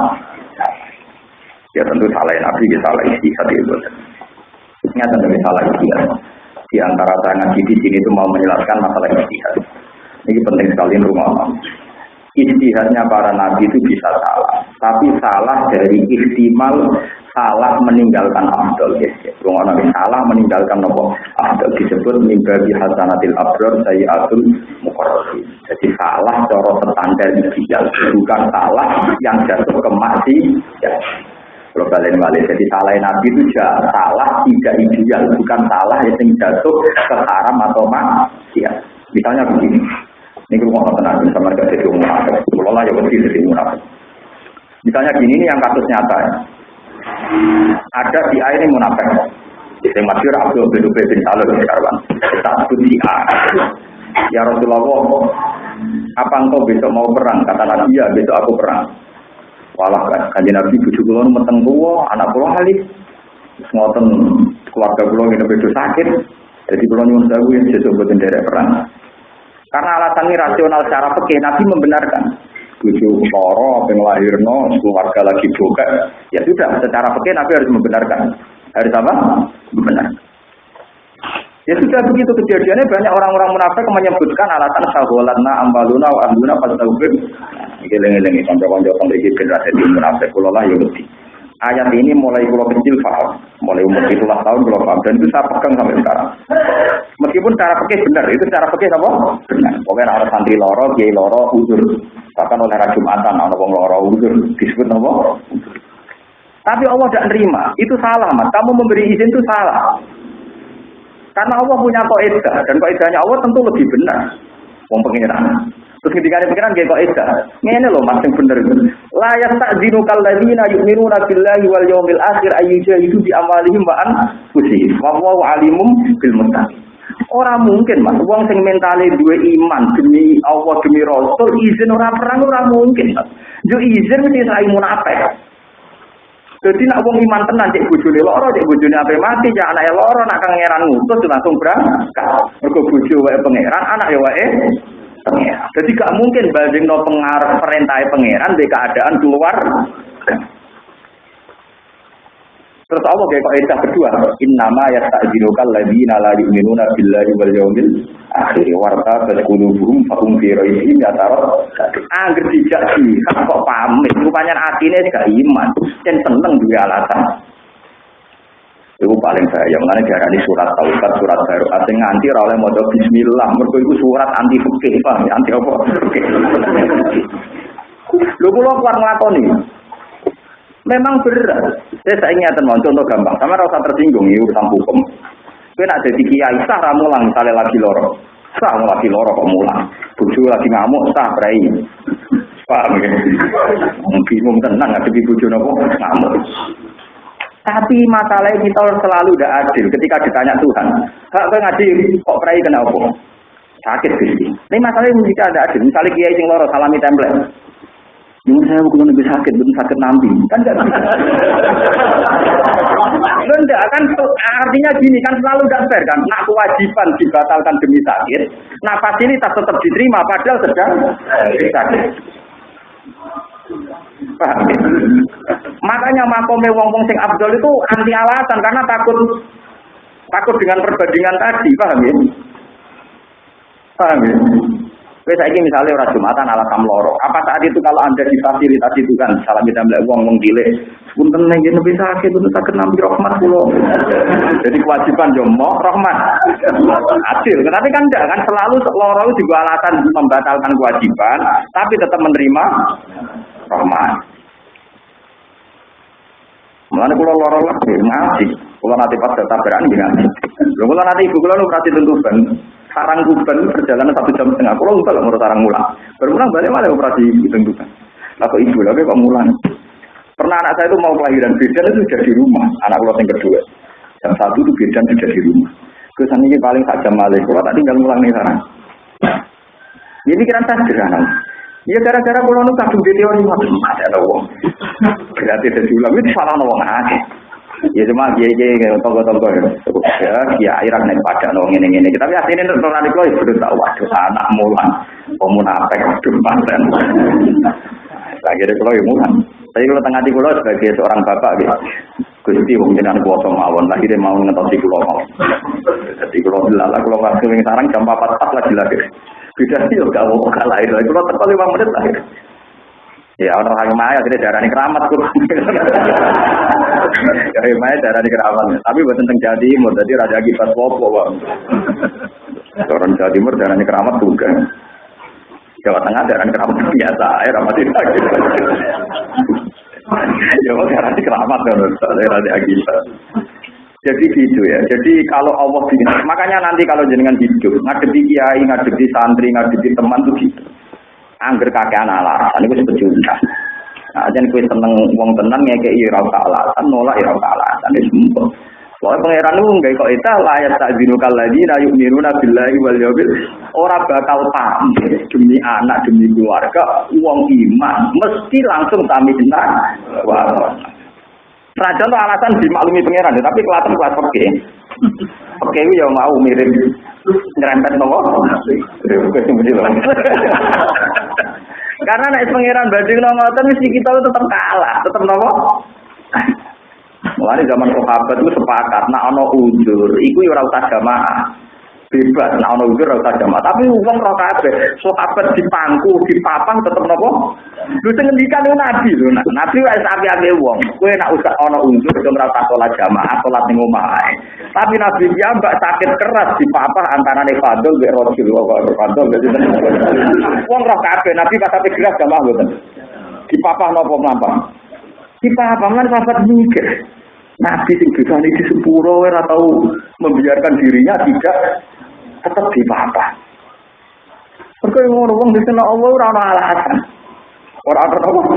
Speaker 1: Ya tentu salah Nabi, ya salah istihad itu. Nyata dari salah istihad. Di antara tangan di sini itu mau menjelaskan masalah istihad. Ini penting sekali rumah istihadnya para nabi itu bisa salah. Tapi salah dari ihtimal salah meninggalkan abdul. Ya, salah meninggalkan nopo abdul disebut mimbabi hasanatil abdur sayyatul mukarrabi. Jadi salah cara standar ideal, bukan salah yang jatuh ke maksi. Ya. Kalau balik balik, jadi salah nabi itu salah tidak ideal, bukan salah yang jatuh ke haram atau maksiat. Misalnya begini, ini rumah tenang sama gak jadi munafik. Kalau lah ya mesti jadi munafik. Misalnya gini ini yang kasus nyata. Ya. Ada di A ini munafik. Yang masyur Abdul bin Ubay bin Salul sekarang. Satu di A. Ya Rasulullah, apa engkau besok mau perang? Kata Nabi, ya besok aku perang. Walah kan, kanji Nabi bujuk kulon meteng kuwo, anak kulo halus. Ngoten keluarga kulo ini bedo sakit. Jadi kulo nyuwun sewu yang sesuatu buat perang. Karena alasannya rasional secara pekeh, Nabi membenarkan. Bujuk loro, lahirno, keluarga lagi buka. Ya sudah, secara pekeh Nabi harus membenarkan. Harus apa? Membenarkan. Ya sudah begitu kejadiannya banyak orang-orang munafik menyebutkan alasan saholatna ambaluna wa ahluna fasawbir. Iki lengi-lengi kanca-kanca pemriki generasi munafik kula lah ya ayat ini mulai pulau kecil paham, mulai umur itulah tahun pulau paham dan itu saya pegang sampai sekarang. Meskipun cara pakai benar, itu cara pakai apa? Benar. Pokoknya harus santri loro, kiai loro, udur Bahkan oleh Rajumatan, ana wong lara udur disebut apa? Tapi Allah tidak nerima. Itu salah, Mas. Kamu memberi izin itu salah. Karena Allah punya kaidah dan kaidahnya Allah tentu lebih benar. Wong pengiran. Terus ketika ada pikiran kayak kaidah, ini loh mas yang benar. Layak tak zinu kalladzina yu'minuna billahi wal yawmil akhir itu di amalihim wa anfusihim. Wa huwa alimum bil. Orang mungkin mas, uang sing mentale dua iman demi Allah demi Rasul izin orang perang orang mungkin. Yo izin mesti sai munafik. Jadi nak wong iman tenan cek bojone loro, cek bojone ape mati, cek anake loro nak kangeran ngutus langsung berangkat. Mergo bojo wae pangeran, anak ya wae pangeran. Jadi gak mungkin bandingno pengaruh perintah pangeran di keadaan keluar. Terus Allah kayak kaidah kedua, innama yasta'jilukal ladzina la yu'minuna billahi wal yawmil akhir warta qulubuhum fahum fi raibihim yatarad. Angger dijak kan kok pamit, rupanya atine gak iman, dan seneng duwe alasan. Itu paling saya, mana diarani surat taubat, surat baru. Artinya nganti oleh modal Bismillah. Mereka itu surat anti fikih, pak, anti apa? Fikih. Lu pulau keluar ngelakoni. Memang berat. Saya saya ingatan mau contoh gampang. Sama rasa tersinggung ini urusan hukum. Kau nak jadi kiai sah ramulang misalnya lagi loro. Sah lagi loro kok mulang. Buju lagi ngamuk sah berai. Paham ya? Bingung tenang ngadepi buju nopo ngamuk. Tapi masalahnya kita selalu tidak adil ketika ditanya Tuhan. Hak kau ngaji kok berai kenapa? Sakit sih. Ini masalahnya jika ada adil. Misalnya kiai sing loro salami template. Ini saya bukan lebih sakit, belum sakit nanti. Kan enggak bisa. Enggak, kan artinya gini, kan selalu tidak fair kan. Nah kewajiban dibatalkan demi sakit. Nah fasilitas tetap diterima, padahal sedang sakit. Ya? Makanya makome wong-wong sing abdul itu anti alasan karena takut takut dengan perbandingan tadi, paham ya? Paham ya? Wes saiki misalnya orang Jumatan ala loro. Apa saat itu kalau Anda difasilitasi itu kan salam kita melihat uang wong dile. Punten nang ngene bisa sakit itu sakit nampi rahmat kula. Jadi kewajiban yo mau rahmat. Adil. Tapi kan enggak kan selalu loro juga alasan membatalkan kewajiban tapi tetap menerima rahmat. Mulane kula loro lagi ngaji. Kula nanti pas tabrakan ngaji. Lho kula nanti ibu kula nu prati tentukan sarang kuban perjalanan satu jam setengah. Kalau enggak lah menurut sarang mulang. Bermulang balik malah operasi ditentukan. Lah kok ibu lagi kok mulang. Pernah anak saya itu mau kelahiran bidan itu sudah di rumah. Anak pulau yang kedua. Jam satu itu bidan sudah di rumah. Kesan ini paling tak jam malah. Kalau tak tinggal mulang nih sekarang. Ini pikiran saya sederhana. Ya gara-gara pulau itu kadung di teori macam ada wong. Berarti ada ulang itu salah wong aja. Ya cuma dia dia tonggo-tonggo ya ya Irak naik pada nong ini ini. Tapi aslinya itu orang itu ya sudah tahu waduh anak mulan pemunafik paten. Lagi ada kalau ya mulan. Tapi kalau tengah di pulau sebagai seorang bapak gitu. Gusti mungkin anak kuasa mawon lagi dia mau ngetok di pulau mau. Jadi kalau dilala kalau kasih sarang jam empat pas lagi lagi. Beda sih gak mau kalah itu. Kalau terpalu lima menit lagi. Ya orang orang maya kita darah ini keramat tuh. Ya maya darah ini keramat. Tapi buat tentang Jawa Timur, jadi raja kipas popo bang. Orang Jawa Timur darah ini keramat juga. Jawa Tengah darah ini keramat biasa, air ramat tidak. Jawa darah ini keramat kan, raja kipas. Jadi gitu ya. Jadi kalau Allah bikin, makanya nanti kalau jenengan hidup, ngadepi kiai, ngadepi santri, ngadepi teman tuh gitu angger kakean alasan itu sepecundang. Nah, jen kue seneng wong tenan ngeke ira alasan, nolak ira alasan itu semua. Soalnya pangeran itu nggak kok itu layak tak lagi na yuk miru billahi wal yabil orang bakal tampil demi anak demi keluarga uang iman mesti langsung tampil benar. Wah, Raja itu alasan dimaklumi pangeran, tapi kelihatan kelas oke. Oke, ya mau mirip nyerempet nopo. Karena naik pangeran banding nopo mesti kita tetap kalah, tetap nopo. Mulai zaman sahabat itu sepakat, nak ono ujur, iku ya ora usah jamaah. Bebas. Nah ono udur ora jamaah. Tapi wong ora kabeh. Sahabat dipangku dipapang tetep napa lho sing ngendikan nabi lho. Nabi wis api-api wong. Kowe nak usah ono udur ora usah salat jamaah salat ning omah tapi nabi dia mbak sakit keras dipapah antara ne fadl mek rasul. Wa fadl wong ora kabeh. Nabi pas api keras jamaah mboten. Dipapah napa mlampah? Dipapah lan sahabat mikir Nabi sing di sepuro ora tahu membiarkan dirinya tidak tetap di apa. Mergo ngono wong disena Allah ora ana alasan. Ora ana apa.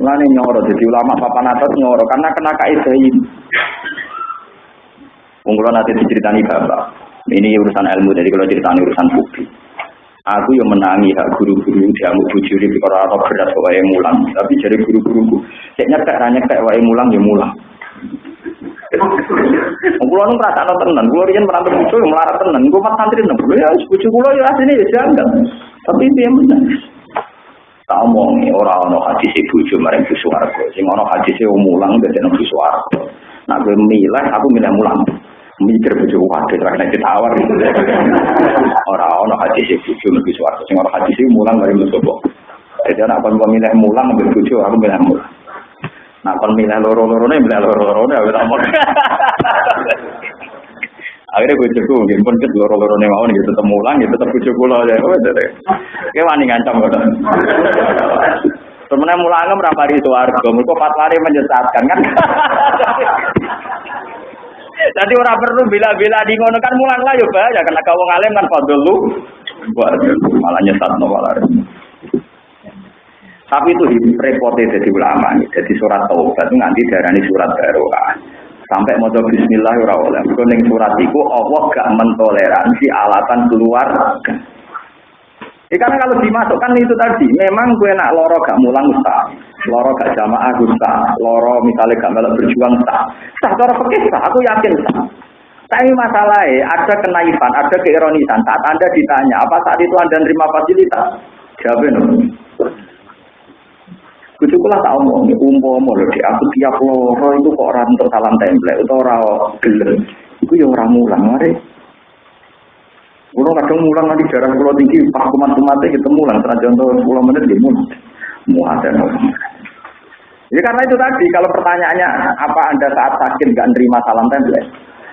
Speaker 1: Lani nyoro jadi ulama papan atas nyoro karena kena kaidah ini. Wong nanti diceritani bapak. Ini urusan ilmu jadi kalau ceritani urusan publik. Aku yang menangi hak guru-guru diamuk bujuri di orang atau beras wae mulang. Tapi jadi guru-guruku, cek nyekek nanya nyekek wae mulang ya mulang. Kulo nu ngrasakno tenan, kulo riyen merantau yang melarat tenan, kulo mat santri nang ya bojo kulo ya asline ya janggal. Tapi piye meneh. Tak omongi ora ana hadis bojo maring swarga. Sing ana hadis mulang dadi nang swarga. Nah gue milih, aku milih mulang mikir bojo wae ra kena ditawar ora ono hadis e bojo mlebu swarga sing ora hadis e mulang mari mlebu jadi anak kon milih mulang ambil bojo aku milih mulang nah kon milih loro-lorone milih loro-lorone aku tak mau akhirnya bojoku mungkin pun ket loro-lorone mau nih tetep mulang gitu tetep bojo kula ya kayak wani ngancam kok Sebenarnya mulangnya merapari itu harga, mereka fatwari menyesatkan kan. Jadi orang perlu bila-bila di ngono kan mulang lah ya bahaya karena kau ngalim kan fadl lu. Malah nyesat no malah. Tapi itu repotnya jadi ulama, jadi surat taubat itu nanti darani surat barokah. Sampai mau bismillah ya oleh. Mergo surat itu Allah gak mentoleransi alatan keluar. Ya, karena kalau dimasukkan itu tadi, memang gue nak loro gak mulang ustaz, loro gak jamaah ustaz, loro misalnya gak melok berjuang ustaz. Ustaz cara fikih aku yakin ustaz. Tapi masalahnya ada kenaifan, ada keironisan. Saat Anda ditanya, apa saat itu Anda nerima fasilitas? Jawabin. Kucukulah tak omong, umpomo loh, aku tiap loro itu kok orang untuk salam template, itu orang gelem. Itu ya orang mulang, mari. Kulo kadang mulang nanti jarak kulo tinggi, pas kumat kumatnya kita mulang, setelah contoh 10 menit dia mulang. Muatan. Ya karena itu tadi, kalau pertanyaannya apa anda saat sakit nggak nerima salam template?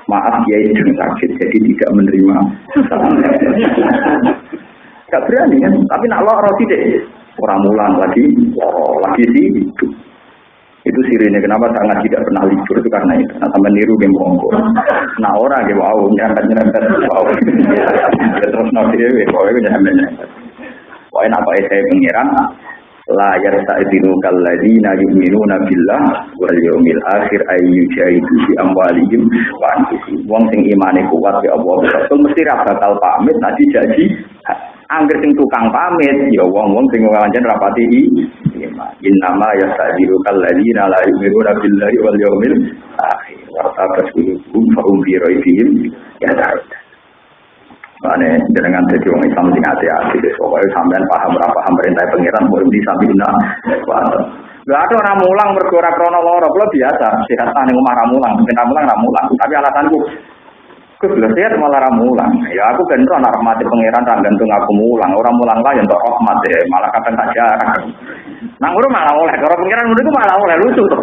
Speaker 1: Maaf dia itu sakit, jadi tidak menerima salam template. Gak berani kan, tapi nak lo roti deh. Orang mulang lagi, oh, lagi sih itu. Itu sirine kenapa sangat tidak pernah libur itu karena itu. Nah, sampai niru game bongko. Nah orang game wow nyerempet nyerempet wow. Terus nabi dewi, pokoknya nyerempet nyerempet. Pokoknya apa saya pengiran la yarta'dinu kalladina yu'minuna billah wal yawmil akhir ay yujahidu fi amwalihim wa anfusihim. Wong sing imane kuat ya Allah betul mesti ra bakal pamit nanti jadi Angger sing tukang pamit ya wong-wong sing ngancen rapati Innama yastadiru kalladina la yu'minuna billahi wal yawmil akhir. Wa tabasuluhum fa hum fi raibihim ya ta'ala. Mane jenengan dadi wong Islam sing ati-ati wis pokoke sampean paham ora paham perintah pangeran mau di sabina. Gak ada orang mulang mergo ora krana lara, kula biasa sehat ning omah ra mulang, ben mulang ra mulang. Tapi alasanku Gus sehat malah ramulang. Ya aku kan anak rahmati pangeran ra gantung aku mulang. Orang mulang lah yang rahmat ya. Malah kadang tak jarak. Nang ngono malah oleh. Kalau pangeran ngono malah oleh lucu tuh.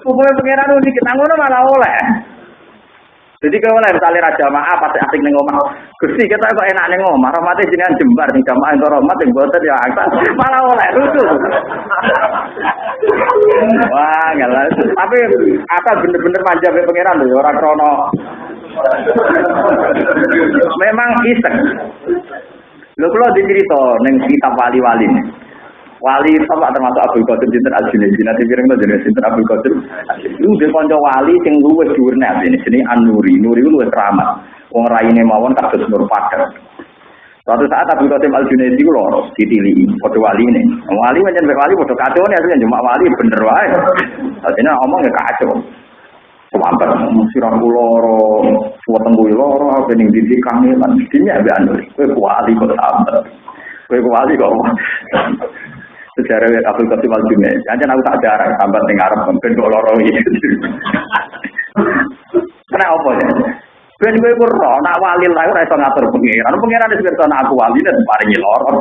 Speaker 1: Pokoknya pangeran unik nang ngono malah oleh. Jadi kalau lah misalnya raja maaf pasti asik neng omah. Gusti kita kok enak neng omah. Rahmatnya jenengan jembar nih jamaah itu rahmat yang buatan ya angkat malah oleh lucu. Wah nggak Tapi asal bener-bener manja be pangeran orang krono. Memang iseng. Lo kalau dicerita neng kitab wali-wali wali sama termasuk Abdul Qadir Sinten Al Junaidi nanti pirang to jenis Sinten Abdul Qadir. Lu de kanca wali sing dhuwur nek ini. Sini An-Nuri. Nuri luwih keramat wong raine mawon kados nur padha Suatu saat Abdul Qasim Al Junaidi ku loro ditili padha wali ini. Wali pancen wali padha kacau nih. Asline cuma wali bener wae. Artinya omong ya kacau. Sampai sirah loro, suweteng kuwi loro, apa ning didik kangelan. Dene ambek anu, kowe wali kok sampe. Kowe wali kok sejarah Abdul Qasim Al Junaid. Jangan aku tak jarang sambat ning Arab ben kok loro iki. Kena apa ya? Ben kowe ro, nak wali lah ora iso ngatur pengiran. Pengiran wis pirsa aku wali dan paringi loro.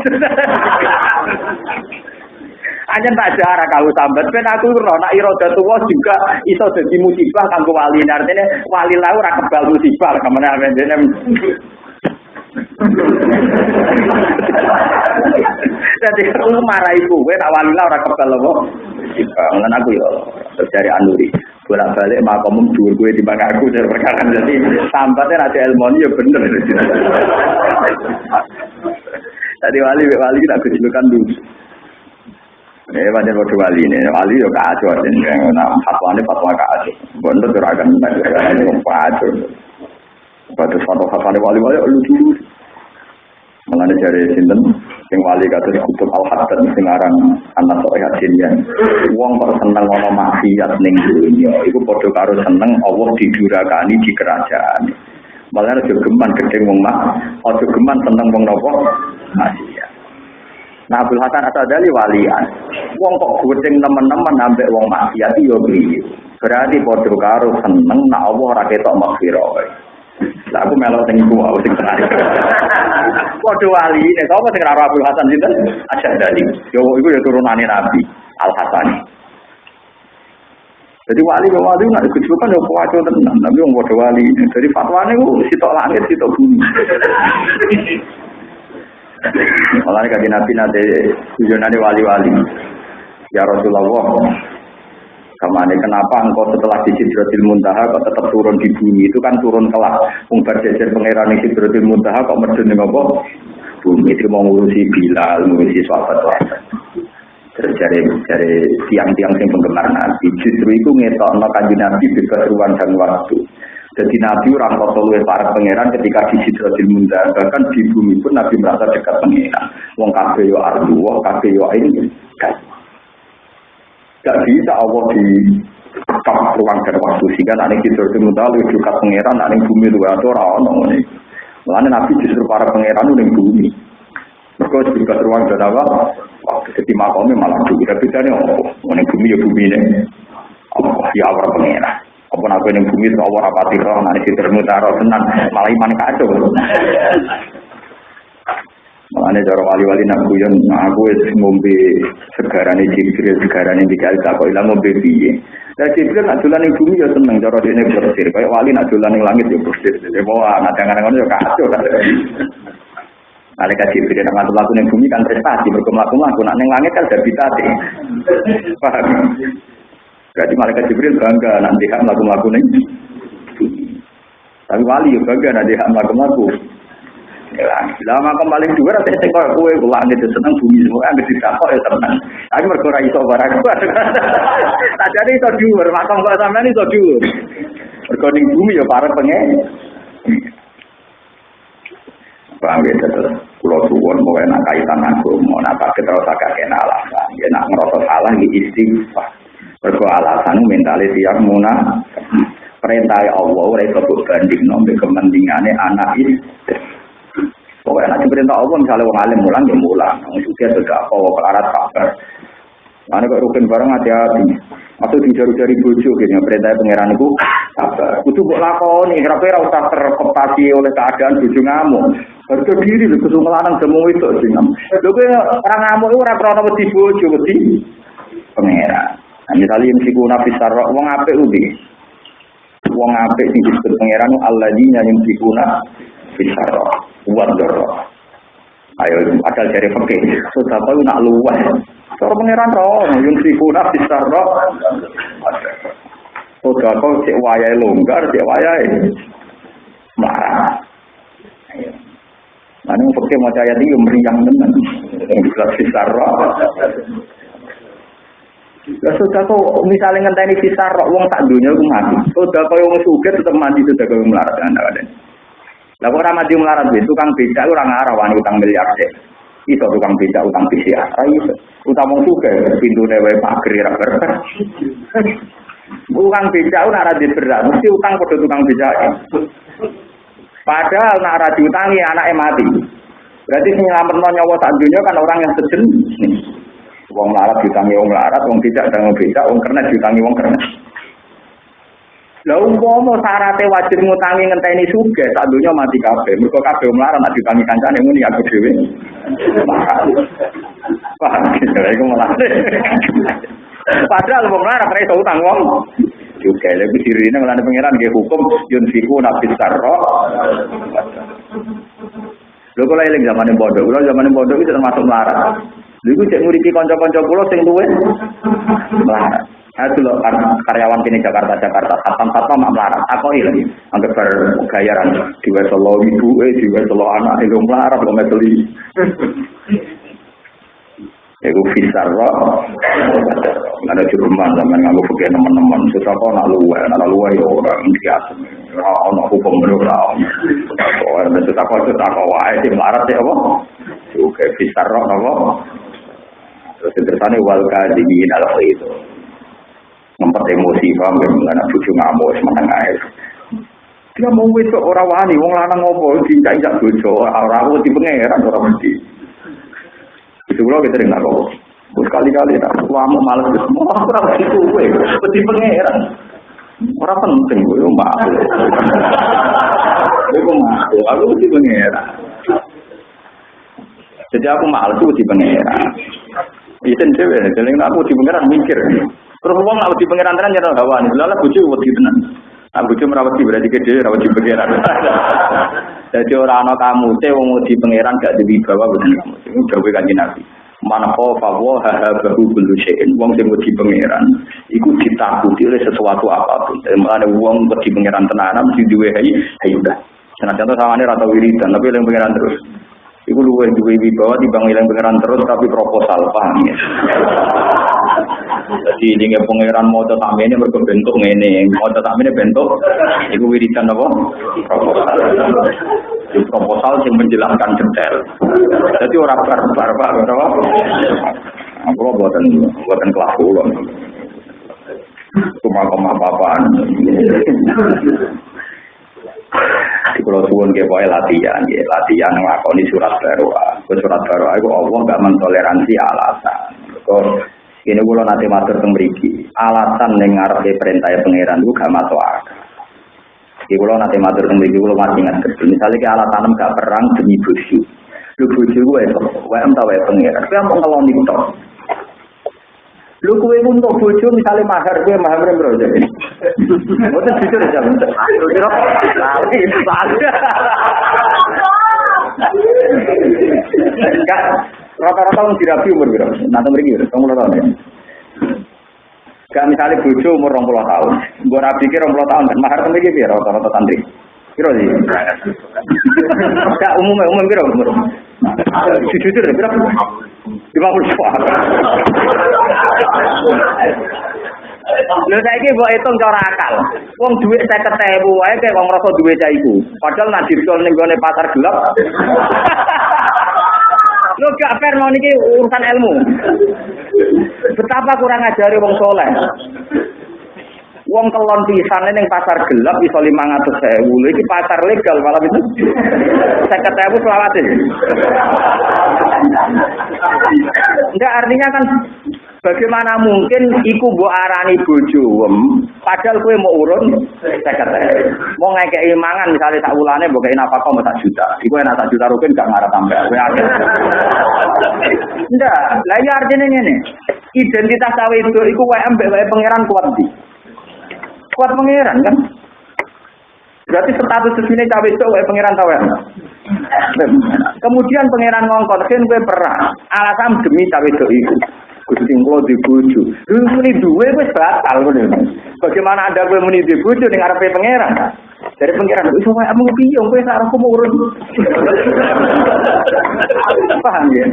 Speaker 1: Hanya tak jarak kau sambat, ben aku ro nak iroda tua juga iso dadi musibah kanggo wali. Artinya wali lah ora kebal musibah ke mana dene. Jadi aku marah ibu, gue lah orang kebal loh. Mengenai aku ya, dari Anuri bolak balik makomum gue di bangga aku dari perkara jadi sambatnya nanti ilmu ya bener. Tadi wali wali kita kejulukan dulu. Ini banyak waktu wali ini, wali yo kacau, nah fatwa ini fatwa kacau, bener juragan, ini kacau. Batu fatwa fatwa wali wali lucu. Mengenai dari sinten, sing wali kata kutub al hasan sing aran anak sok yasin ya. Wong kok seneng ana maksiat ning dunya, iku padha karo seneng Allah didurakani di kerajaan. Malah aja geman gedeng wong mak, aja geman seneng wong napa maksiat. Nah, Abdul Hasan Asadali walian. Wong kok gedeng nemen-nemen ambek wong maksiat yo piye? Berarti padha karo seneng nak Allah ora ketok maghfirah. Lah aku melok sing iku aku sing tenan. Padha wali nek sapa sing ora Abdul Hasan sinten? Asyadali. Yo iku ya turunane Nabi Al Hasani. Jadi wali wali nak kejukan yo kuwaco tenan, tapi wong padha wali. Jadi fatwane ku sitok langit sitok bumi. Malah kaji nabi nanti tujuannya wali-wali. Ya Rasulullah, Kamane kenapa engkau setelah di Sidratil Muntaha kok tetap turun di bumi itu kan turun kelak. Wong berjejer pangeran di Sidratil Muntaha kok medun ning apa? Bumi itu mau ngurusi Bilal, ngurusi sahabat-sahabat. Terus cari cari tiang-tiang yang penggemar Nabi. Justru itu ngetokno kanjeng Nabi ruang dan waktu. Jadi Nabi orang kotor para pangeran ketika di Sidratil Muntaha bahkan di bumi pun Nabi merasa dekat pangeran. Wong kabeh yo ardu, kabeh ini. Gak bisa Allah di kap ruang dan waktu sehingga nanti kita itu mudah lebih dekat pangeran nanti bumi itu atau orang orang ini. Mulanya Nabi justru para pangeran itu bumi. Mereka juga ruang dan apa? Waktu jadi makamnya malah bumi. Tapi tadi oh, ini bumi ya bumi ini. Allah ya Allah pangeran. Apa aku yang bumi itu Allah rapati roh nanti kita mutara tenang malah iman kacau. Makanya cara wali-wali nak guyon, aku es ngombe segaran ini jibril, segaran ini dikali tak kok ilang ngombe piye. Nah jibril nak dolan ning bumi ya seneng cara dene bersir, kayak wali nak dolan ning langit ya bersir. Jadi mau anak jangan ya kacau. Malaikat Jibril nak ngatur laku ning bumi kan prestasi, berkum laku laku nak ning langit kan habitate. Paham? Berarti malaikat Jibril bangga nanti hak laku laku ning Tapi wali ya bangga nanti hak laku laku lah makam paling dua rasa sing koyo kowe langit seneng bumi semua anggere ditakok ya tenang. Tapi mergo ora barang. Tak jadi iso dhuwur, makam kok sampean iso dhuwur. Mergo ning bumi ya para pengen. Paham ya terus pulau suwon mau enak kaitan aku mau nak kita rasa kakek alasan ya nak ngerasa salah di istighfar mergo alasan mentale tiang muna perintah Allah ora iso banding nombe kepentingane anak istri Pokoknya nanti perintah Allah misalnya wong alim mulang ya mulang. Wong juga sudah apa pelarat kabar. Mana kok rukun bareng hati-hati. Atau dijaru-jari bojo gitu. Perintah pangeran itu sabar. Kudu kok lakoni. Kenapa ora usah terkoptasi oleh keadaan bojo ngamuk. Harga diri lho kudu melanang demo itu sing. Lho kowe ora ngamuk ora krana wedi bojo wedi pangeran. Nah, misalnya yang siku nafis sarok, wong apik ubi. Wong apik sing disebut pangeran alladzina yumsikuna fisarro wadoro ayo asal dari fakir sudah tahu nak luas. Cara pangeran roh, yung sifuna fisarro sudah kau cek wayai longgar cek wayai. Marah ini fakir mau cahaya tinggi meriang tenan. Yang bisa fisarro Ya sudah kau misalnya ngenteni fisar wong tak dunia aku mati. Sudah kau yang suget tetap mati sudah kau melarat anda ada. Lah kok ora mati melarat wis tukang becak ora ngarah wani utang miliar deh. Iso tukang becak utang PCR. Ra iso. Utang wong suge pintune wae pager ra berkah. Tukang becak ora ra berat, mesti utang padha tukang becak. Padahal nak ra diutangi anake mati. Berarti nyelametno nyawa sak dunia kan orang yang sejenis. Wong melarat diutangi wong melarat, wong becak dan wong becak, wong kernet diutangi wong kernet. Lah umpama syaratnya wajib ngutangi ngenteni sugih, sak donya mati kabeh. Mergo kabeh melarat nek ditangi kancane muni aku dhewe. Paham iku malah. Padahal wong melarat ora iso utang wong. Juga lebih diri ini ngelanda pengiran ke hukum yun fiku nabi sarro. Lho kula zaman bodoh, kula zaman bodoh itu termasuk melarat. Lha iku cek nguripi kanca-kanca kula sing luwih melarat. Itu loh karyawan kini Jakarta Jakarta satpam satpam mak melarat. Aku lagi anggap bergayaran di Solo ibu eh di Solo anak itu melarat kok meteli. Iku fisar roh. Ada cuman zaman ngaku pakai teman-teman. Susah kok nak luwe, nak luwe ya orang biasa. Orang hukum berurau. Soalnya susah kok susah kok wae sih melarat ya apa? Oke fisar roh apa? Terus terusannya wal kadimin al itu ngempet emosi paham ya? Mengenai bujuk ngamuk semangat air. Dia mau itu orang wani wong lanang ngopo? Tidak tidak bojo. Orang aku di pangeran orang mesti. Itu kalau kita dengar kok berkali-kali tak malas semua orang itu gue di pangeran orang penting gue maaf gue maaf aku di pangeran jadi aku malas di pangeran itu cewek jadi aku di pangeran mikir Terus wong nak wedi pangeran tenan nyerah hawa. Lha bojo wedi tenan. Nah bojo merawati berarti gede rawati pangeran. Jadi orang anak kamu teh wong wedi pangeran gak diwibawa bener kamu. Iku dawuh kanjeng Nabi. Man khafa wa habahu kullu syai'in. Wong sing wedi pangeran iku ditakuti oleh sesuatu apa pun. Mulane wong wedi pangeran tenan mesti duwe hai udah. Senajan to sawane ra tau wiridan tapi eling pangeran terus. Iku luwih duwe wibawa timbang eling pangeran terus tapi proposal paham ya. Jadi ini pangeran mau tetap ini berbentuk ini, mau tetap ini bentuk, itu wiridan apa? Proposal. Itu proposal yang menjelaskan detail. Jadi orang barbar, pak, berapa? Aku buatan buatan kelas ulang. Cuma koma papaan. Di Pulau Suwon ke boy latihan, ya latihan ngelakoni surat baru. Surat baru, aku Allah nggak mentoleransi alasan. Kok ini kalau nanti matur tembriki, alasan yang ngarep perintah pangeran itu gak masuk akal. Jadi kalau nanti matur tembriki, kalau masih ingat betul. Misalnya ke alasan gak perang demi buju. Lu buju gue itu, gue em pangeran. Gue mau ngelon itu. Lu kue untuk buju misalnya mahar gue mahar berapa jadi? Mungkin jujur aja. Jujur, lali saja. Enggak, rata-rata orang dirabi umur berapa? Nanti mereka kamu lo tahun ya. Gak misalnya bojo umur rong puluh tahun, gue kira rong puluh tahun mahar temen gitu rata-rata santri. Kira sih. Gak umum umum kira umur. Jujur ya berapa? Lima puluh Lho saiki hitung cara akal. Wong dhuwit 50.000 wae kaya wong rasa duwe cah iku. Padahal nek dircol ning pasar gelap. Lho gak fair mau niki urusan ilmu. Betapa kurang ajari wong soleh. Wong kelon pisan ning pasar gelap iso 500.000. Lho iki pasar legal malah itu. 50.000 selawate. Enggak artinya kan Bagaimana mungkin iku mbok arani bojoem padahal kowe mau urun 50. Mau ngekeki mangan misalnya tak ulane mbok kei nafkah mau tak juta. Iku enak tak juta rupiah gak ngarep tambah. Kowe akeh. Ndak, lah ya artinya ngene. Identitas cawe itu iku wae ambek wae pangeran kuat. Kuat pangeran kan? Berarti status sini cawe itu wae pangeran tawe. Kemudian pangeran ngongkon, gue perang. Alasan demi cawe itu. Gusti kula di bojo. Lu muni duwe wis batal ngono. Bagaimana Anda kowe muni di bojo ning arepe pangeran? Dari pangeran wis wae amung piye kowe sak aku urun. Paham ya?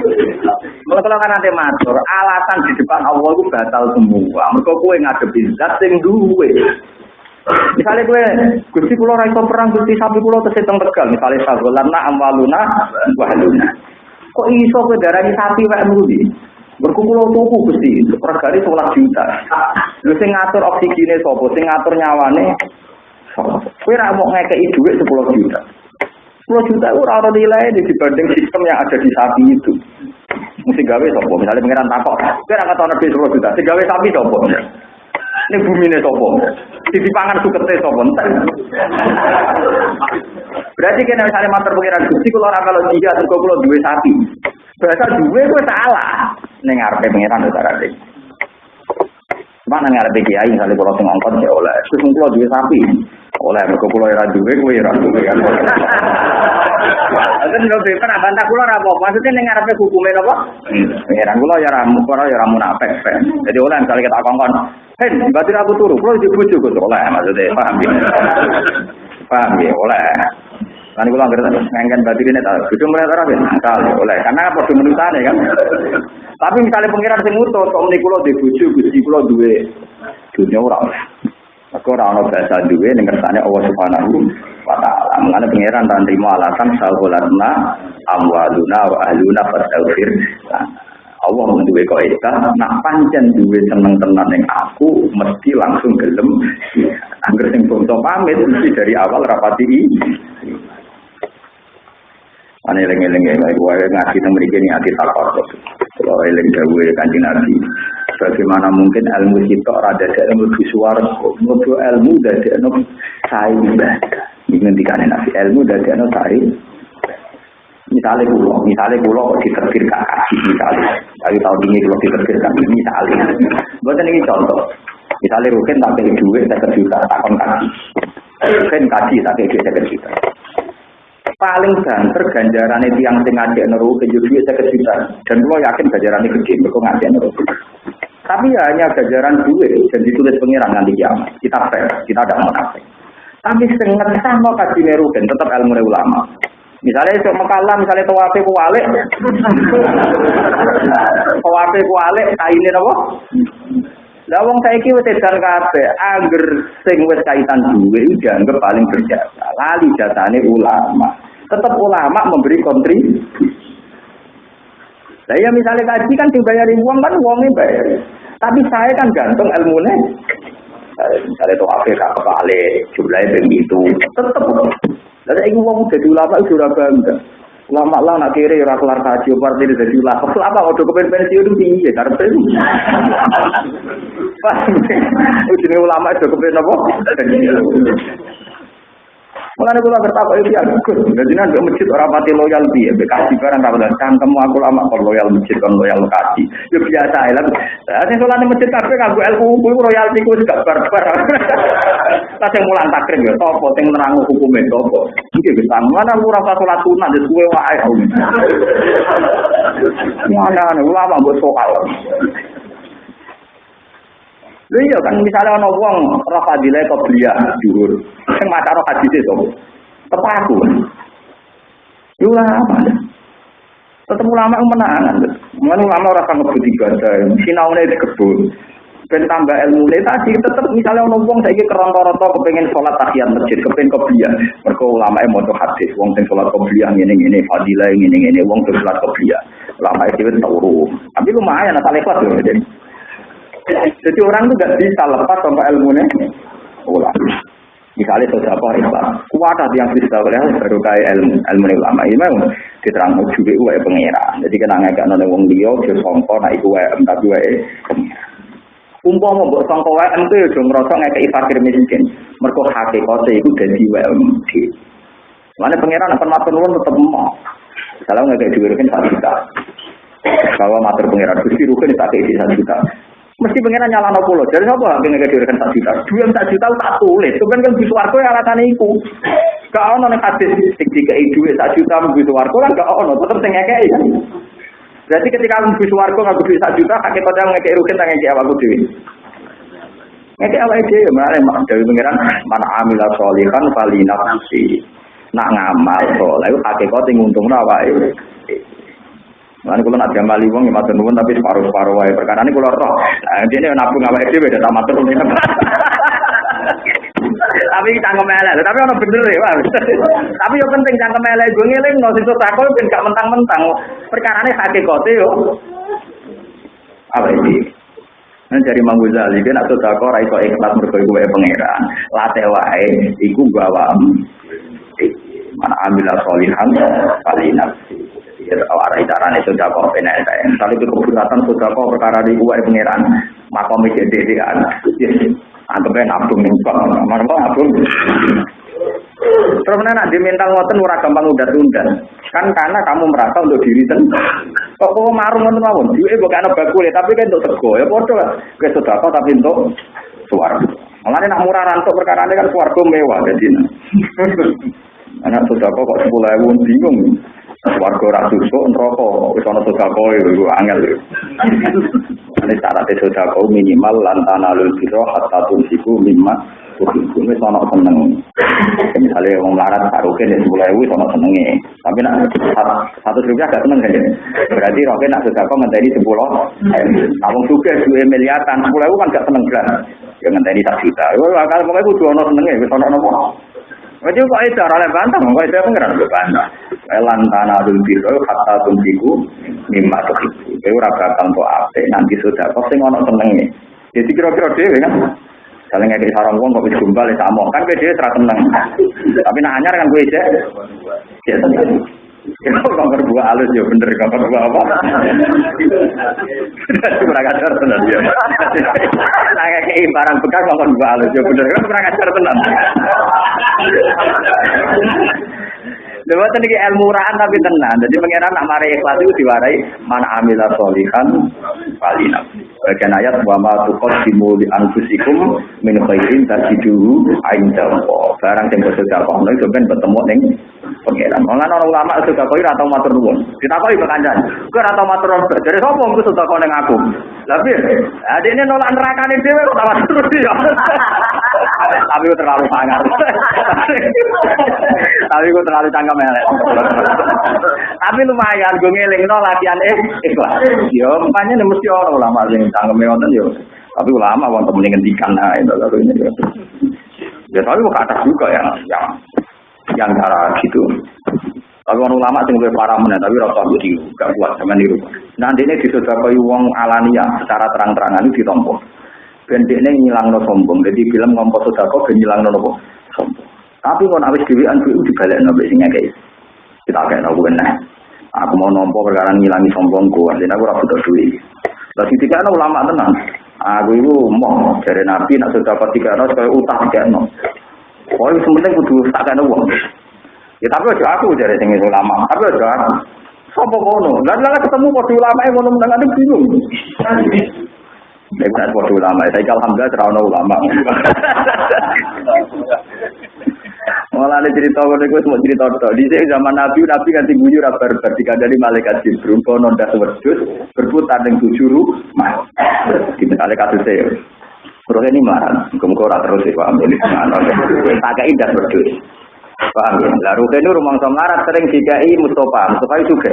Speaker 1: Kalau kalau kan nanti matur, alasan di depan Allah itu batal semua. Mereka kowe ngadepi zat sing duwe. Misalnya gue, gusti pulau raiso perang, gusti sapi pulau terseteng tegal. Misalnya sagolarna amwaluna wahluna. Kok iso gue darani sapi wae muli? Berkumpul tuku gusti, regane 11 juta. Lu sing ngatur oksigene sapa, sing ngatur nyawane Kowe ra mau ngekeki dhuwit 10 juta. 10 juta ora ana nilai dibanding sistem yang ada di sapi itu. Mesti gawe sapa? Misalnya pengiran takok, kowe ra ketono dhuwit 10 juta, sing gawe sapi sapa? Ini bumi ini sapa? Di dipangan sukete sapa Berarti kena misalnya mater pengiran Gusti kalau ora kalau dia terus kalau duwe sapi. Bahasa duwe gue salah. Ning ngarepe pengiran to carane. Mana ngarepe kiai misalnya kalau sing ngongkon ya oleh. Terus kalau duwe sapi. Oleh mergo kula ora duwe kowe ora duwe kan. Itu lho beber bantah kula ora apa. Maksudnya ning ngarepe hukume napa? Pengiran kula ya ora mukora ya ora munafik. Jadi oleh misalnya kita kongkon, "Hen, berarti aku turu, kula di bojo kok oleh." Maksudnya paham ya? Paham ya? Oleh. Kan kula anggere ngengken batin ini tak kudu mulai ora ben akal oleh karena padha menusane kan. Tapi misalnya pengiran sing utuh kok muni kula di bojo Gusti kula duwe dunya ora. Aku ora ono bahasa duwe ning kersane Allah Subhanahu wa taala. Mengane pangeran tan trimo alasan sahulatna amwaluna wa ahluna fastaghfir. Allah menduwe kaidah nak pancen duwe seneng tenan ning aku mesti langsung gelem. Angger sing bangsa pamit mesti dari awal rapati Ane eling-eling ya, baik wae ngaji teng mriki ati takor. Kalau eling dawuhe Kanjeng Nabi. Bagaimana mungkin ilmu sitok rada ada ilmu visual, ilmu ilmu dari ilmu saing ibadah. Ini ngendikane Nabi ilmu dari ilmu saing. Misalnya pulau, misalnya pulau kak kaji misalnya. Dari tahun ini kalau diterbir kak misalnya. Bukan ini contoh. Misalnya Rukin tak kayak duit, saya juta, takon kaji. Rukin kaji, tak kayak duit, saya juta paling banter ganjaran itu yang sing ngajak neru ke Yudhi saya juta dan gua yakin ganjaran itu gede mereka ngajak neru tapi ya hanya ganjaran duit dan ditulis pengiran nanti kiamat. Kita fair kita ada munafik tapi setengah sama kasih neru dan tetap ilmu ulama. Misalnya itu mekalah, misalnya tawafe kualik, tawafe kualik, kainin apa? Lah wong saiki wis edan kabeh, angger sing wis kaitan duwe dianggap paling berjasa. Lali jasane ulama. Tetap ulama memberi kontribusi. Lah ya misalnya kaji kan dibayari uang kan uangnya bayar. Tapi saya kan gantung ilmunya. Misalnya itu Afrika kebalik, jumlahnya begitu. Tetap. Lalu ini uang jadi ulama itu sudah bangga. Lama lah nak kiri ora kelar kaji partai ini jadi ulama. Apa udah kepen pensiun tinggi ya karena itu. Ujungnya ulama itu kepen apa? Mengenai kula bertakwa itu ya bagus. Jadi nanti masjid orang pati loyal dia. Bekasi barang kapan cangkem aku lama kalau loyal masjid kan loyal lokasi. Ya biasa ya. Lah sing sholat masjid kafe nganggo ilmu kuwi royalti kuwi gak barbar. Lah sing mulang takrim ya topo sing nerangno hukume topo. Iki wis mana aku ora salat sunat wis kuwe wae. Mana ulama mbok sokal. Lha iya kan misalnya ana wong roh fadilah qabliyah dhuwur. Sing maca roh hadis itu. Tepak aku. Yo ulama. Tetep ulama menangan. Mulane ulama ora kang ngebut ibadah, sinaune di kebun. Ben tambah ilmu ne tadi tetep misalnya ana wong saiki keronto-ronto kepengin salat tahiyat masjid, kepengin qobliyah. Mergo ulama e maca hadis, wong sing salat qobliyah ngene-ngene, fadilah ngene-ngene, wong sing salat qobliyah. Ulama dhewe turu. Tapi lumayan asal ikhlas yo. Jadi orang itu gak bisa lepas sama ilmunya ulama. Misalnya sodako ikhlas, kuat yang bisa oleh baru kayak ilmu ilmu ulama ini memang diterang juga uwe pengira. Jadi kena ngajak nol wong dia, dia songko, itu uwe tapi uwe pengira. Umpah mau buat songko uwe itu ya udah ngerasa ngajak fakir miskin. Mereka hakikatnya itu jadi uwe Mana pengiran akan matur nuwun tetap mau. Misalnya ngajak diwirikin satu juta. Bahwa matur pengiran, gusti rukin tak satu juta. Mesti pengen nyala no pulau. Jadi apa? Pengen ngedirikan sak juta. Dua sak juta tak tulis. Itu kan kan bisa warga yang alasan itu. Gak ono nih hadis. Jika dua sak juta bisa warga kan gak ono. Tetap kayak kan. Berarti ketika aku warga nggak bisa sak juta, kakek pada ngekei rukin tak ngekei awalku dewi. Ngekei awalku dewi. Mana mak dewi pengiran mana amila solihan kali nafsi. Nak ngamal soleh. Kakek kau tinggal untung Lan kula nak jamal wong ya matur nuwun tapi separuh-separuh wae perkara ini kula roh. Nah, dene nabung awake dhewe dak matur nuwun. Tapi cangkem elek, tapi ono bener ya. Tapi yo penting cangkem elek gue ngeling no sesuk takol ben gak mentang-mentang. Perkarane hakikate yo. Apa ini? Nah, dari Mang Ghazali kan atau tak ora iso ikhlas mergo iku wae pangeran. Late wae iku gawam. Mana amila solihan kali nafsi. Warai carane sudah kok saya. Tapi keberatan sudah kok perkara di uai pangeran. Makom iki dedean. Anggapnya nabung ning bank, mana nabung. Terus nak di mental ngoten ora gampang udah tunda. Kan karena kamu merasa untuk diri sendiri. Kok kok marung ngoten mawon. Duwe bukan ana tapi kan untuk tego ya padha lah. Wis sedekah tapi untuk suara. Mulane nak murah rantuk perkara kan suarga mewah jadi. Anak sedekah kok 10.000 bingung. Warga ora susuk neraka wis ana sedekah iku angel. Ini syarat sedekah minimal lantana lul biro hatta tunsiku mimma tuhibu wis ana seneng. Misalnya wong melarat taruhke nek 10.000 wis ana senenge. Tapi nak satu rupiah gak seneng kan. Berarti roke nak sedekah ngenteni 10. Awong suge duwe miliaran 10.000 kan gak seneng belas. Ya ngenteni sak juta. Yo akal pokoke kudu ana senenge wis ana napa. Jadi kok itu orang bantah, kok itu pengiran bantah. Elan tanah dul biro kata tuntiku mimma tuhibu. Itu raga tanpa ape nanti sudah kok sing ono senengnya. Jadi kira-kira dia kan. Saling ngekik sarang wong kok wis gumbal sama kan kowe dhewe ora seneng. Tapi nak anyar kan kowe cek. Ya seneng. Kalau gambar buah halus ya bener gambar buah apa? Kurang ajar tenan ya. Saya kayak barang bekas gambar buah halus ya bener kan kurang ajar tenan. Lewat ini ilmu rahan tapi tenang. Jadi pengiran nak mari ikhlas itu diwarai mana amila solihan palina. Bagian ayat wa ma tuqaddimu li anfusikum min khairin tajiduhu inda Allah. Barang sing sedekah ono itu ben bertemu ning pengiran. Mulane orang ulama sedekah koi ora tau matur nuwun. Ditakoni kok kancan. Kowe ora tau matur nuwun. Dari sapa engko sedekah ning aku? Lah piye? Adine nolak nerakane dhewe kok tawa terus ya. Tapi terlalu sangar. Tapi terlalu cangkem elek. Tapi lumayan gue ngeling no latihan eh ikhlas. Yo, makanya nih mesti orang ulama sing cangkem ngoten yo. Tapi ulama wong temen ngendikan nah itu lalu ini. Ya tapi kok atas juga ya yang yang cara gitu. Tapi orang ulama sing luwih parah meneh tapi rasa di gak kuat sama niru. Nanti ini disodakoi wong alania secara terang-terangan itu ditompo. Ben dekne ngilangno sombong. Jadi film ngompo sedekah ben ngilangno nopo? Sombong. Tapi kalau habis dewean itu dibalik nabi sing kayak kita kayak nabi benar. Aku mau nompo perkara ngilangi sombongku, artinya aku rapi duit. Lalu ketika ulama tenang, aku itu mau dari nabi nak sudah dapat tiga ratus kalau utang tiga no. Oh itu sementing kudu tak kena uang. Ya tapi aja aku dari sing ulama, tapi aja aku. Sopo kono, lalu lalu ketemu kode ulama yang kono menang ada bingung. Nek nek kode ulama, saya alhamdulillah terawal ulama. Malah ada cerita ngono iku semua cerita tok. Di zaman Nabi, Nabi kan guyu ra barbar dikandani malaikat Jibril kono ndak wedhus berputar ning tujuh rumah. Di misalnya kasus saya. Terus ini marah, ora terus ya paham ini. Tak indah wedhus. Paham ya? Lalu ini rumah samarat sering dikai Mustafa, Mustafa itu juga.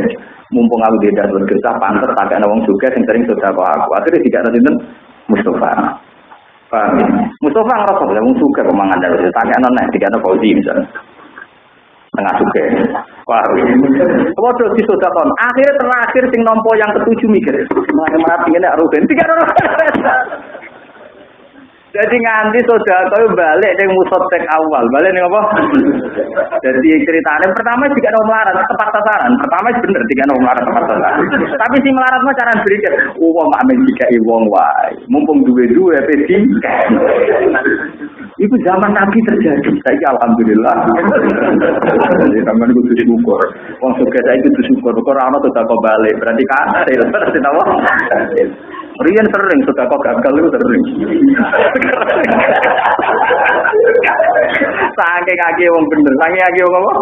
Speaker 1: Mumpung aku tidak bergesah, panter tak ada wong juga yang sering sudah aku. Akhirnya tidak ada Mustafa. Paham ya? Mustafa ngerasa ya, wong suka pemangan dari tanya nona, tiga nona fauzi misalnya. Tengah suka. Paham ya? Waduh, sudah kon. Akhirnya terakhir sing nompo yang ketujuh mikir. Mengenai mati ini harus tiga nona. Jadi nganti kau balik dengan musotek awal, balik nih apa? Jadi ceritanya pertama jika mau melarat tepat sasaran, pertama bener jika mau melarat tepat sasaran. Tapi si melarat mah cara oh mak amin jika iwong wae, mumpung dua dua pedi. Itu zaman Nabi terjadi. Saya alhamdulillah. Jadi teman itu syukur. Wong suka saya itu syukur. Kok rano kau balik, berarti kasil, berarti tahu. Rian sering sudah kok gagal itu sering. Sange kaki wong bener, sange kaki wong apa?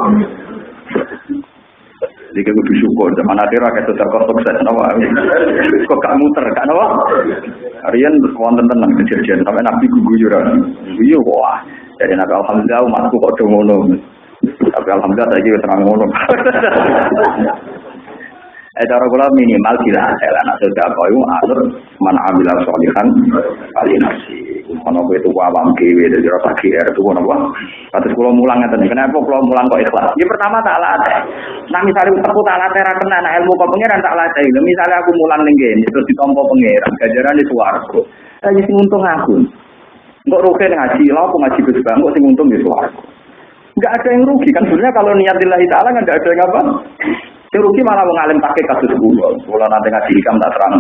Speaker 1: Jadi kudu syukur zaman akhir akeh sudah kok sukses nawa. Kok gak muter gak nawa? Rian wonten tenang kejadian sampai nabi guyuran. Iya wah. Jadi nabi alhamdulillah umatku kok do ngono. Tapi alhamdulillah saiki wis terang ngono. Eh cara kula minimal bila hasil anak sudah kau atur man amila solihan kali. Kono kowe itu awam dhewe dadi rasa GR itu kono apa? Kados kula mulang ngeten. Kenapa kula mulang kok ikhlas? Ya pertama tak latih. Nah misalnya aku tak latih ra kena nah ilmu kok pangeran tak latih. Misalnya aku mulang ning kene terus ditampa pangeran, ganjaran di swarga. Lah sing untung aku. Enggak rugi ngaji, lha aku ngaji Gus Bang, sing untung di swarga. Enggak ada yang rugi kan sebenarnya kalau niat lillahi taala enggak ada yang apa? Yang rugi malah mengalim pakai kasus kulo. Kulo nanti ngaji hikam tak terang.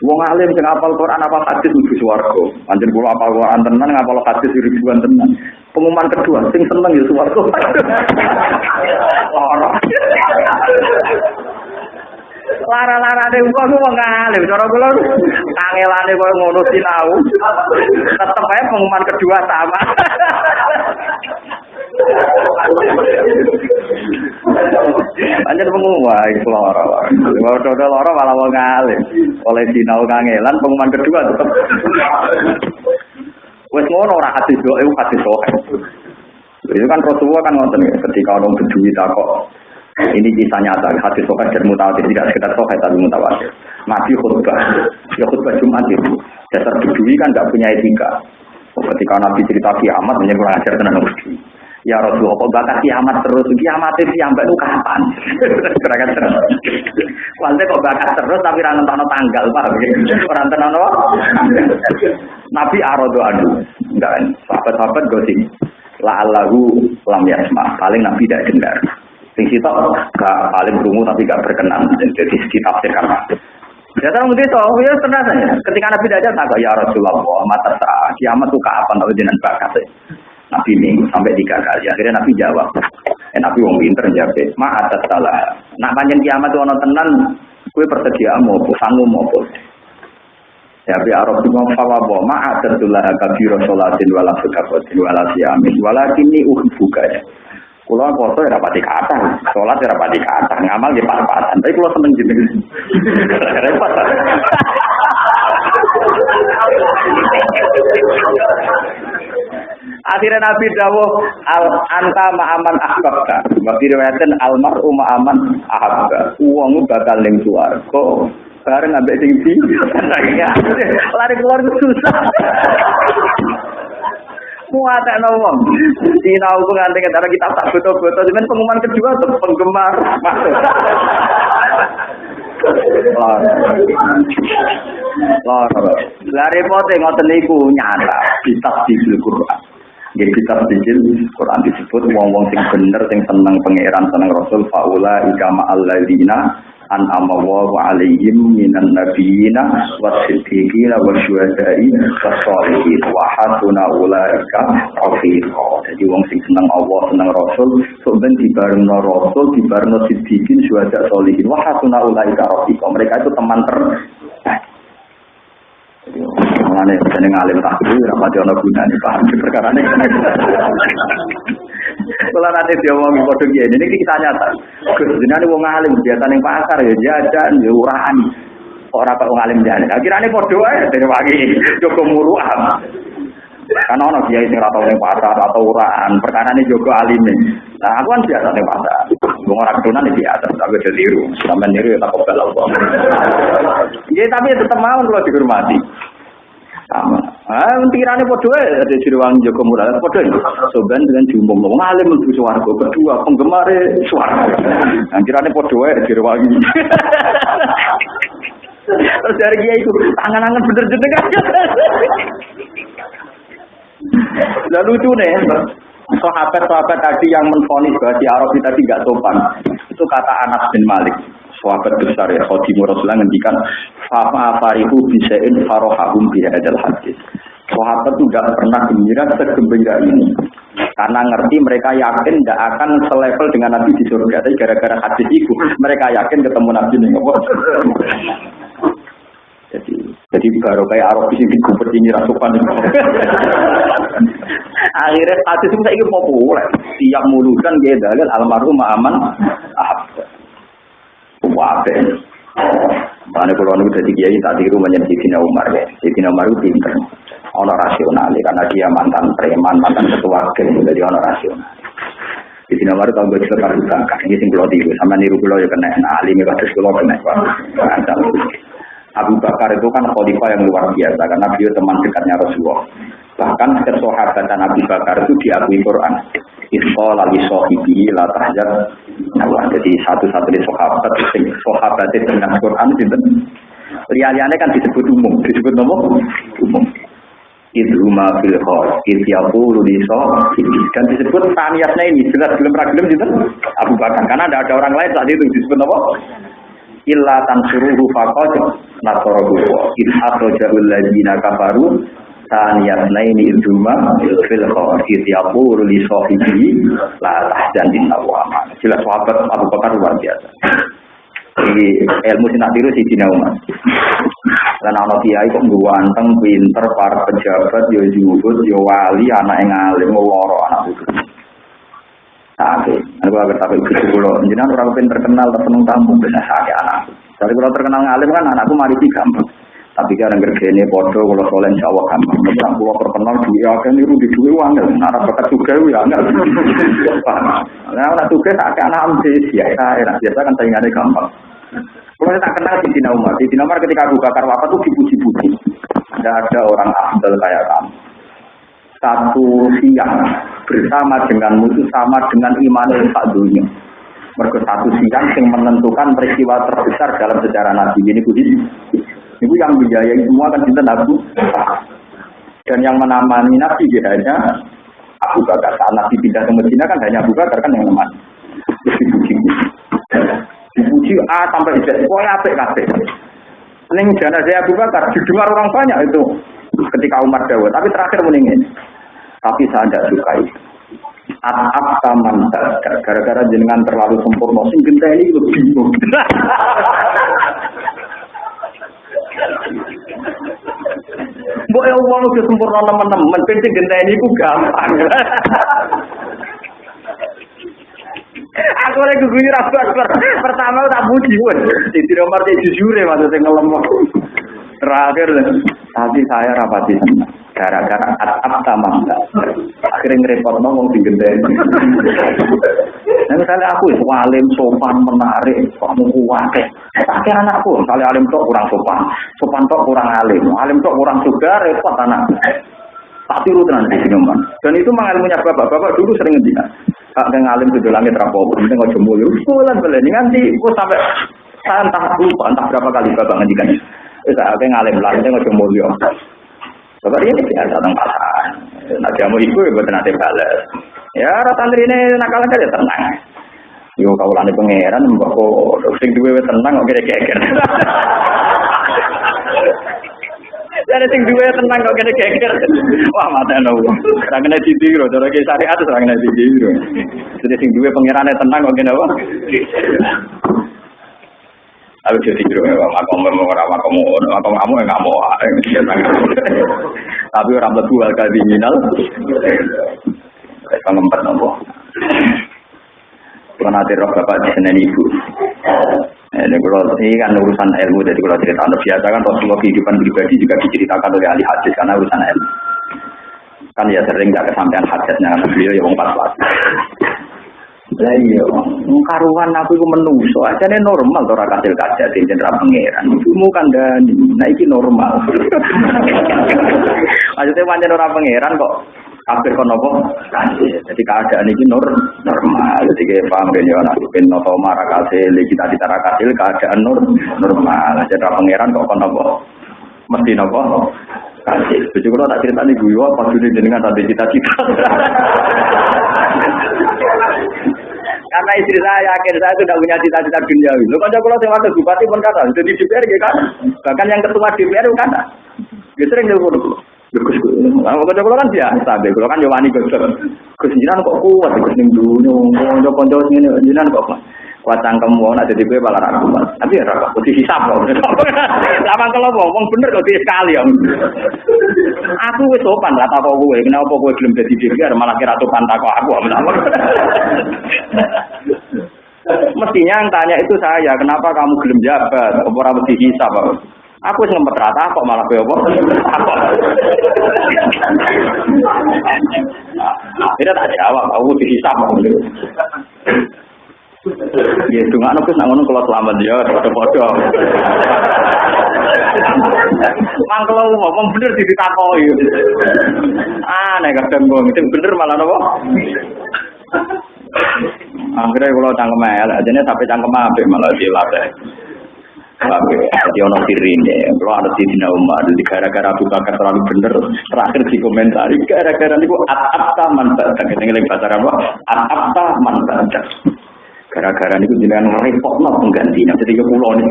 Speaker 1: Wong alim sing apal Quran apa hadis mlebu swarga. Anjen kula apal Quran tenan ngapal hadis ribuan tenan. Pengumuman kedua sing seneng ya swarga. Lara. Lara-larane ku wong alim cara kula kangelane koyo ngono sinau. Tetep ae pengumuman kedua sama. Banyak pengumuman loro. Kalau udah loro malah mau ngalim. Oleh sinau kangelan pengumuman kedua tetap. Wes ngono ora doa itu hati doa. Itu kan Rasulullah kan nonton ya, ketika orang berduit kok ini kisah nyata, hadis sokat dan mutawatir tidak sekedar sokat tapi mutawatir. Nabi khutbah, ya khutbah Jumat itu dasar berdui kan tidak punya etika. Ketika Nabi cerita kiamat, hanya kurang ajar tenan berdui. Ya Rasulullah, kok bakal kiamat terus? Kiamat itu sampai itu kapan? Kira-kira terus. Walde kok bakal terus tapi orang nonton tanggal, Pak. Orang tenan apa? Nabi arodo adu. Enggak, sahabat-sahabat gosip. La Allahu lam yasma. Paling Nabi tidak dengar. Sing sitok gak paling berumur tapi gak berkenan. Jadi kita. Ya tahu mungkin so, ya ternyata ketika Nabi tidak ada, ya Rasulullah, mata saat kiamat tuh kapan? Tahu jenengan bakat Nabi minggu sampai tiga kali. Akhirnya Nabi jawab. Eh, Nabi wong pinter jawab. Ma atas salah. Nak panjang kiamat ono tenan, kue persedia mau sanggup mau Ya bi Arab juga fawabo ma atas tulah kabiro sholatin wala sukapotin wala siamin wala kini buka ya. Kulo foto ya rapati kata, sholat ya rapati kata, ngamal ya pas-pasan. Tapi kulo seneng jeneng. Repot. Akhirnya Nabi dawuh al anta ma'aman ahbabka. Wa riwayatan al mar'u ma'aman ahabba. Wong bakal ning swarga bareng ambek sing di lari keluar susah. Muata wong. Sinau ku nganti antara kita tak foto-foto cuman pengumuman kedua tuh penggemar. Lah repote ngoten niku nyata kitab di Quran. Nggih kitab sijil Quran disebut wong-wong sing bener sing seneng pangeran seneng Rasul faula ikama alladzina an amawa wa alaihim minan nabiyina wa siddiqina wa syuhada'i wa hasuna ulaika rafiqa. Jadi wong sing seneng Allah seneng Rasul sok ben dibarengno Rasul dibarengno siddiqin syuhada sholihin wa hasuna ulaika rafiqa. Mereka itu teman ter Mengenai jeneng alim tak rapati ono gunane paham perkara ini. Kalau nanti mau ngikut dia ini kita nyata. Gus jenenge wong alim biasa ning pasar ya jajan ya urahan. Ora kok wong alim jajan. Akhirane padha wae dari wangi Joko muruah. Karena ono kiai sing ora tau ning pasar atau urahan, perkara ini Joko alim. Nah, aku kan biasa ning pasar. Wong ora ketunan iki biasa, tapi aja tiru. Sampeyan niru ya tak kobel Allah. Ya tapi tetap mau kalau dihormati. Sama. Ah, pirane padha wae ada Sriwangi Joko Mural padha. Soban dengan jumbo wong alim mlebu swarga kedua penggemar swarga. Nah, pirane padha wae Sriwangi. Terus dari dia itu tangan-tangan bener jeneng aja. Lah lucu nih, sahabat-sahabat tadi yang menfonis bahwa di Arab tadi tidak sopan. Itu kata Anas bin Malik sahabat besar ya Khadimur Rasulullah ngendikan fa farihu bisain bi hadzal hadis. Sahabat itu tidak pernah gembira segembira ini. Karena ngerti mereka yakin tidak akan selevel dengan Nabi di surga. Tapi gara-gara hadis itu, mereka yakin ketemu Nabi ini. Jadi, jadi baru kayak Arab di digubet ini rasukan. Akhirnya hadis itu saya populer. Tiap mulutan dia dalil almarhum aman. Wabe. Mana kalau nunggu jadi kiai tak tiru menjadi Sidina Umar ya. Sidina Umar itu pinter. Ono rasional karena dia mantan preman, mantan ketua geng, jadi ono rasional. Sidina Umar tahu gue juga kan Ini sing kulo tiru sama niru kulo ya kena. Nah, alim ya kados kulo kena. Abu Bakar itu kan khalifah yang luar biasa karena beliau teman dekatnya Rasulullah. Bahkan kesahabatan Abu Bakar itu diakui Quran. Isqa lali sohibi la tahjar. Nah, jadi satu-satunya sahabat sahabat dengan Quran itu Liane kan disebut umum, disebut nama umum. Itu ma fil khor, itu yaqulu li dan disebut taniyatnya ini jelas belum ragilum gitu Abu Bakar. Karena ada ada orang lain saat itu disebut nama illa tansuruhu faqad. Nasara huwa in akhrajaul ladzina kafaru taniyat naini iduma fil khawafid yaqulu li sahibi la tahzan inna wa jelas sahabat Abu Bakar luar biasa Iki ilmu sing nak tiru si Cina Umar. Lan ana kiai kok ganteng, pinter, para pejabat, yo juhud, yo wali, anak yang alim, loro anak itu. Tapi, aku agak tapi gitu kulo. Jangan orang pun terkenal, tersenung tamu, benar sakit anak. Dari kalau terkenal ngalim kan anakku mari gampang. Tapi yang kerjanya bodoh, kalau soalnya insya Allah gampang. Orang pulau terkenal, duit akan niru di duit uang. Nara bakat juga ya. Nah, anak tugas sakit anak ambil, ya saya. Biasa kan saingannya gampang. Kalau tak kenal di Dina Umar, di Dina Umar ketika Abu Bakar wafat itu dipuji-puji. Tidak ada orang afdal kayak kamu. Satu siang bersama denganmu itu sama dengan iman tak dunia. Mereka satu siang yang menentukan peristiwa terbesar dalam sejarah Nabi ini budi. Itu yang biayai semua kan cinta Abu Dan yang menamani Nabi dia hanya Abu Bakar. Saat Nabi pindah ke Medina kan hanya Abu Bakar kan yang menemani. Dipuji dipuji A sampai Z, pokoknya apik kabeh. Ning jenazah Abu Bakar didengar orang banyak itu ketika Umar Dawa, tapi terakhir meningin. Tapi saya tidak suka itu. Atap taman gara-gara jenengan terlalu sempurna, sing ini itu bingung. Mbok ya wong udah sempurna teman-teman, penting genteni iku gampang. Aku lagi gugur aku akbar. Pertama tak puji pun. Di nomor jujur ya maksudnya ngelem. Terakhir tapi saya rapati gara-gara atap sama akhirnya ngerepot ngomong di gendeng. Nah, misalnya aku itu alim sopan menarik kamu kuat? Pakai anakku misalnya alim tok kurang sopan. Sopan tok kurang alim. Alim tok kurang juga repot anak tak tiru tenan di sini dan itu mengalaminya bapak. Bapak dulu sering ngendikan yang ngalim tujuh langit rapopo, penting nggak jemu lu. Sekolah beli nanti gua sampai saya entah lupa entah berapa kali bapak ngendikan. Itu saya ngalim penting nggak jemu lu. Bapak ini biasa tentang pasar. Nah jamu ibu ya buat nanti balas. Ya rata ini nakal aja tenang. Yo kau lani pangeran, mbak kok sing duwe tenang kok kira-kira. Jadi sing duwe tenang kok kene geger. Wah mata nopo. Ora kena ditiru, cara ki syariat ora kena ditiru. Jadi sing duwe pangerane tenang kok kene apa? Aku jadi tiru ya, makom memang orang makom makom kamu yang nggak mau, tapi orang berdua kali minal, kita ngempet nopo. Karena roh bapak di sana ibu. Ini kalau ini kan urusan ilmu, jadi kalau cerita anda biasa kan Rasulullah kehidupan pribadi juga diceritakan oleh ahli hadis karena urusan ilmu. Kan ya sering nggak kesampaian hadisnya karena beliau ya pas pas. Lah iya, karuan aku itu menungso, aja nih normal orang kasil kaca di jenderal pangeran. Ibumu kan dan nah ini normal. Maksudnya wajan orang pangeran kok kafir kon nopo jadi keadaan ini nur normal. Jadi kayak paham kan ya anak bin nopo kita di tara kasih keadaan nur normal. Jadi pangeran kok kon nopo mesti nopo? Kasih jadi kalau tak cerita nih gue apa sudah jenengan tadi cita-cita karena istri saya yakin saya sudah punya cita-cita dunia Lo kan kalau saya waktu bupati pun kata, jadi DPR gitu kan. Bahkan yang ketua DPR kata. Dia sering nyuruh Gus, kalau kalau kan biasa, kalau kan jawani jinan kok kuat, ning dunia, konco ini kok kuat. Kuat cangkem mau jadi gue malah kuat. Tapi ya kok putih hisap kok. Lama kalau ngomong bener kok sekali ya. Aku wis sopan lah tak gue, kenapa gue belum jadi DPR malah kira sopan tak aku. Mestinya yang tanya itu saya, kenapa kamu gelem jabat? Apa ora mesti hisap? Aku sing ngempet rata kok malah kowe apa? Apa? Tidak tak jawab, aku dihisap. Ya itu nggak nukis ngono kalau selamat ya, foto-foto. Mang kalau ngomong bener di ditakoi. Aneh kadang gue itu bener malah nopo. Akhirnya kalau cangkem elek, jadi sampai cangkem apa malah dilatih. Jadi ono sirine, kalau ada di Dina Umar, di gara-gara Abu Bakar terlalu bener, terakhir di komentari, gara-gara itu at-apta man badak, ini yang bahasa apa? At-apta man badak. Gara-gara niku jenengan ngrepotno penggantinya jadi ke pulau ini.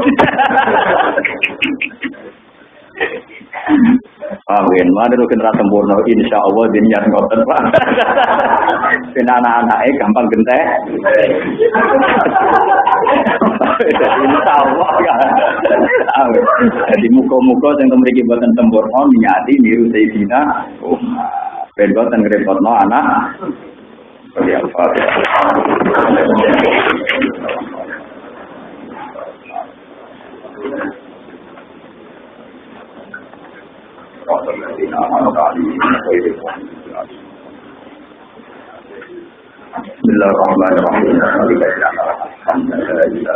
Speaker 1: Amin. Mana lu kena sempurna, insya Allah diniat ngotot pak. Kena anak-anaknya gampang gentek. Insya Allah kan. Jadi muka-muka yang memiliki buatan sempurna, niati niru Sayyidina Ben buatan ngerepotno anak. 两发的。搞什么的啊？搞的，可以的。你老了嘛？你老了，你在家啊？他们现在在。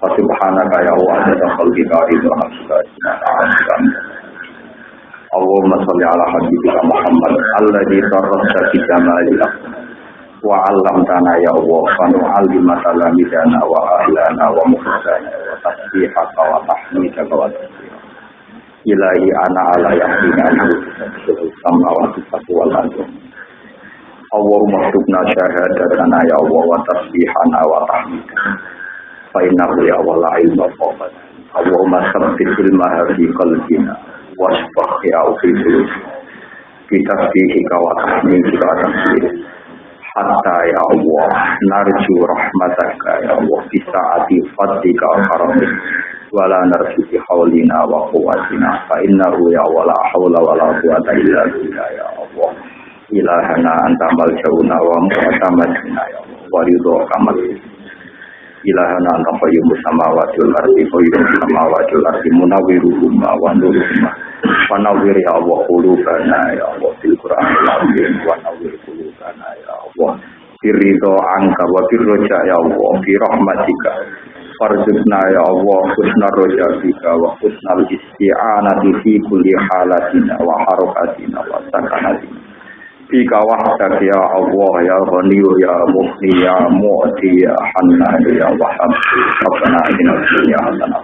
Speaker 1: 我就看那个有啊，那种保健品都合适。Allahumma sholli ala habibika Muhammad alladzi tarrasa bi jamalika. Wa 'allamtana ya Allah wa nu'allim talamidana wa ahlana wa muhsana wa tasbihaka wa tahmidaka wa ilahi ana ala yahdina samawati satu wal ardu Allahumma tubna syahadatana ya Allah wa tasbihana wa tahmidana. Fa ya Allah la ilma fawqat Allahumma sabbit ilmaha fi qalbina wasbah ya fi sulus kita fihi wa tahmidika wa tasbih hatta ya Allah narju rahmataka ya Allah fi sa'ati fadlika wa karamika wala narju fi haulina wa quwwatina fa innahu ya wala haula wala quwwata illa billah ya Allah ilahana anta maljauna wa mu'tamadina ya Allah wa ridho kamal ilahana anta qayyumus samawati wal ardi qayyumus samawati wal ardi munawwiruhuma wa nuruhuma wa nawwir ya Allah qulubana ya Allah fil qur'anil wa qulubana ya Allah. Firridho angka wa firroja ya Allah fi rahmatika. Ya Allah husna roja bika wa husnal isti'anati fi kulli halatina wa harokatina wa sakanatina di kawah tak ya Allah ya Rani ya Mukni ya Mu'ti ya Hanna ya Wahab Rabbana idina dunya hasanah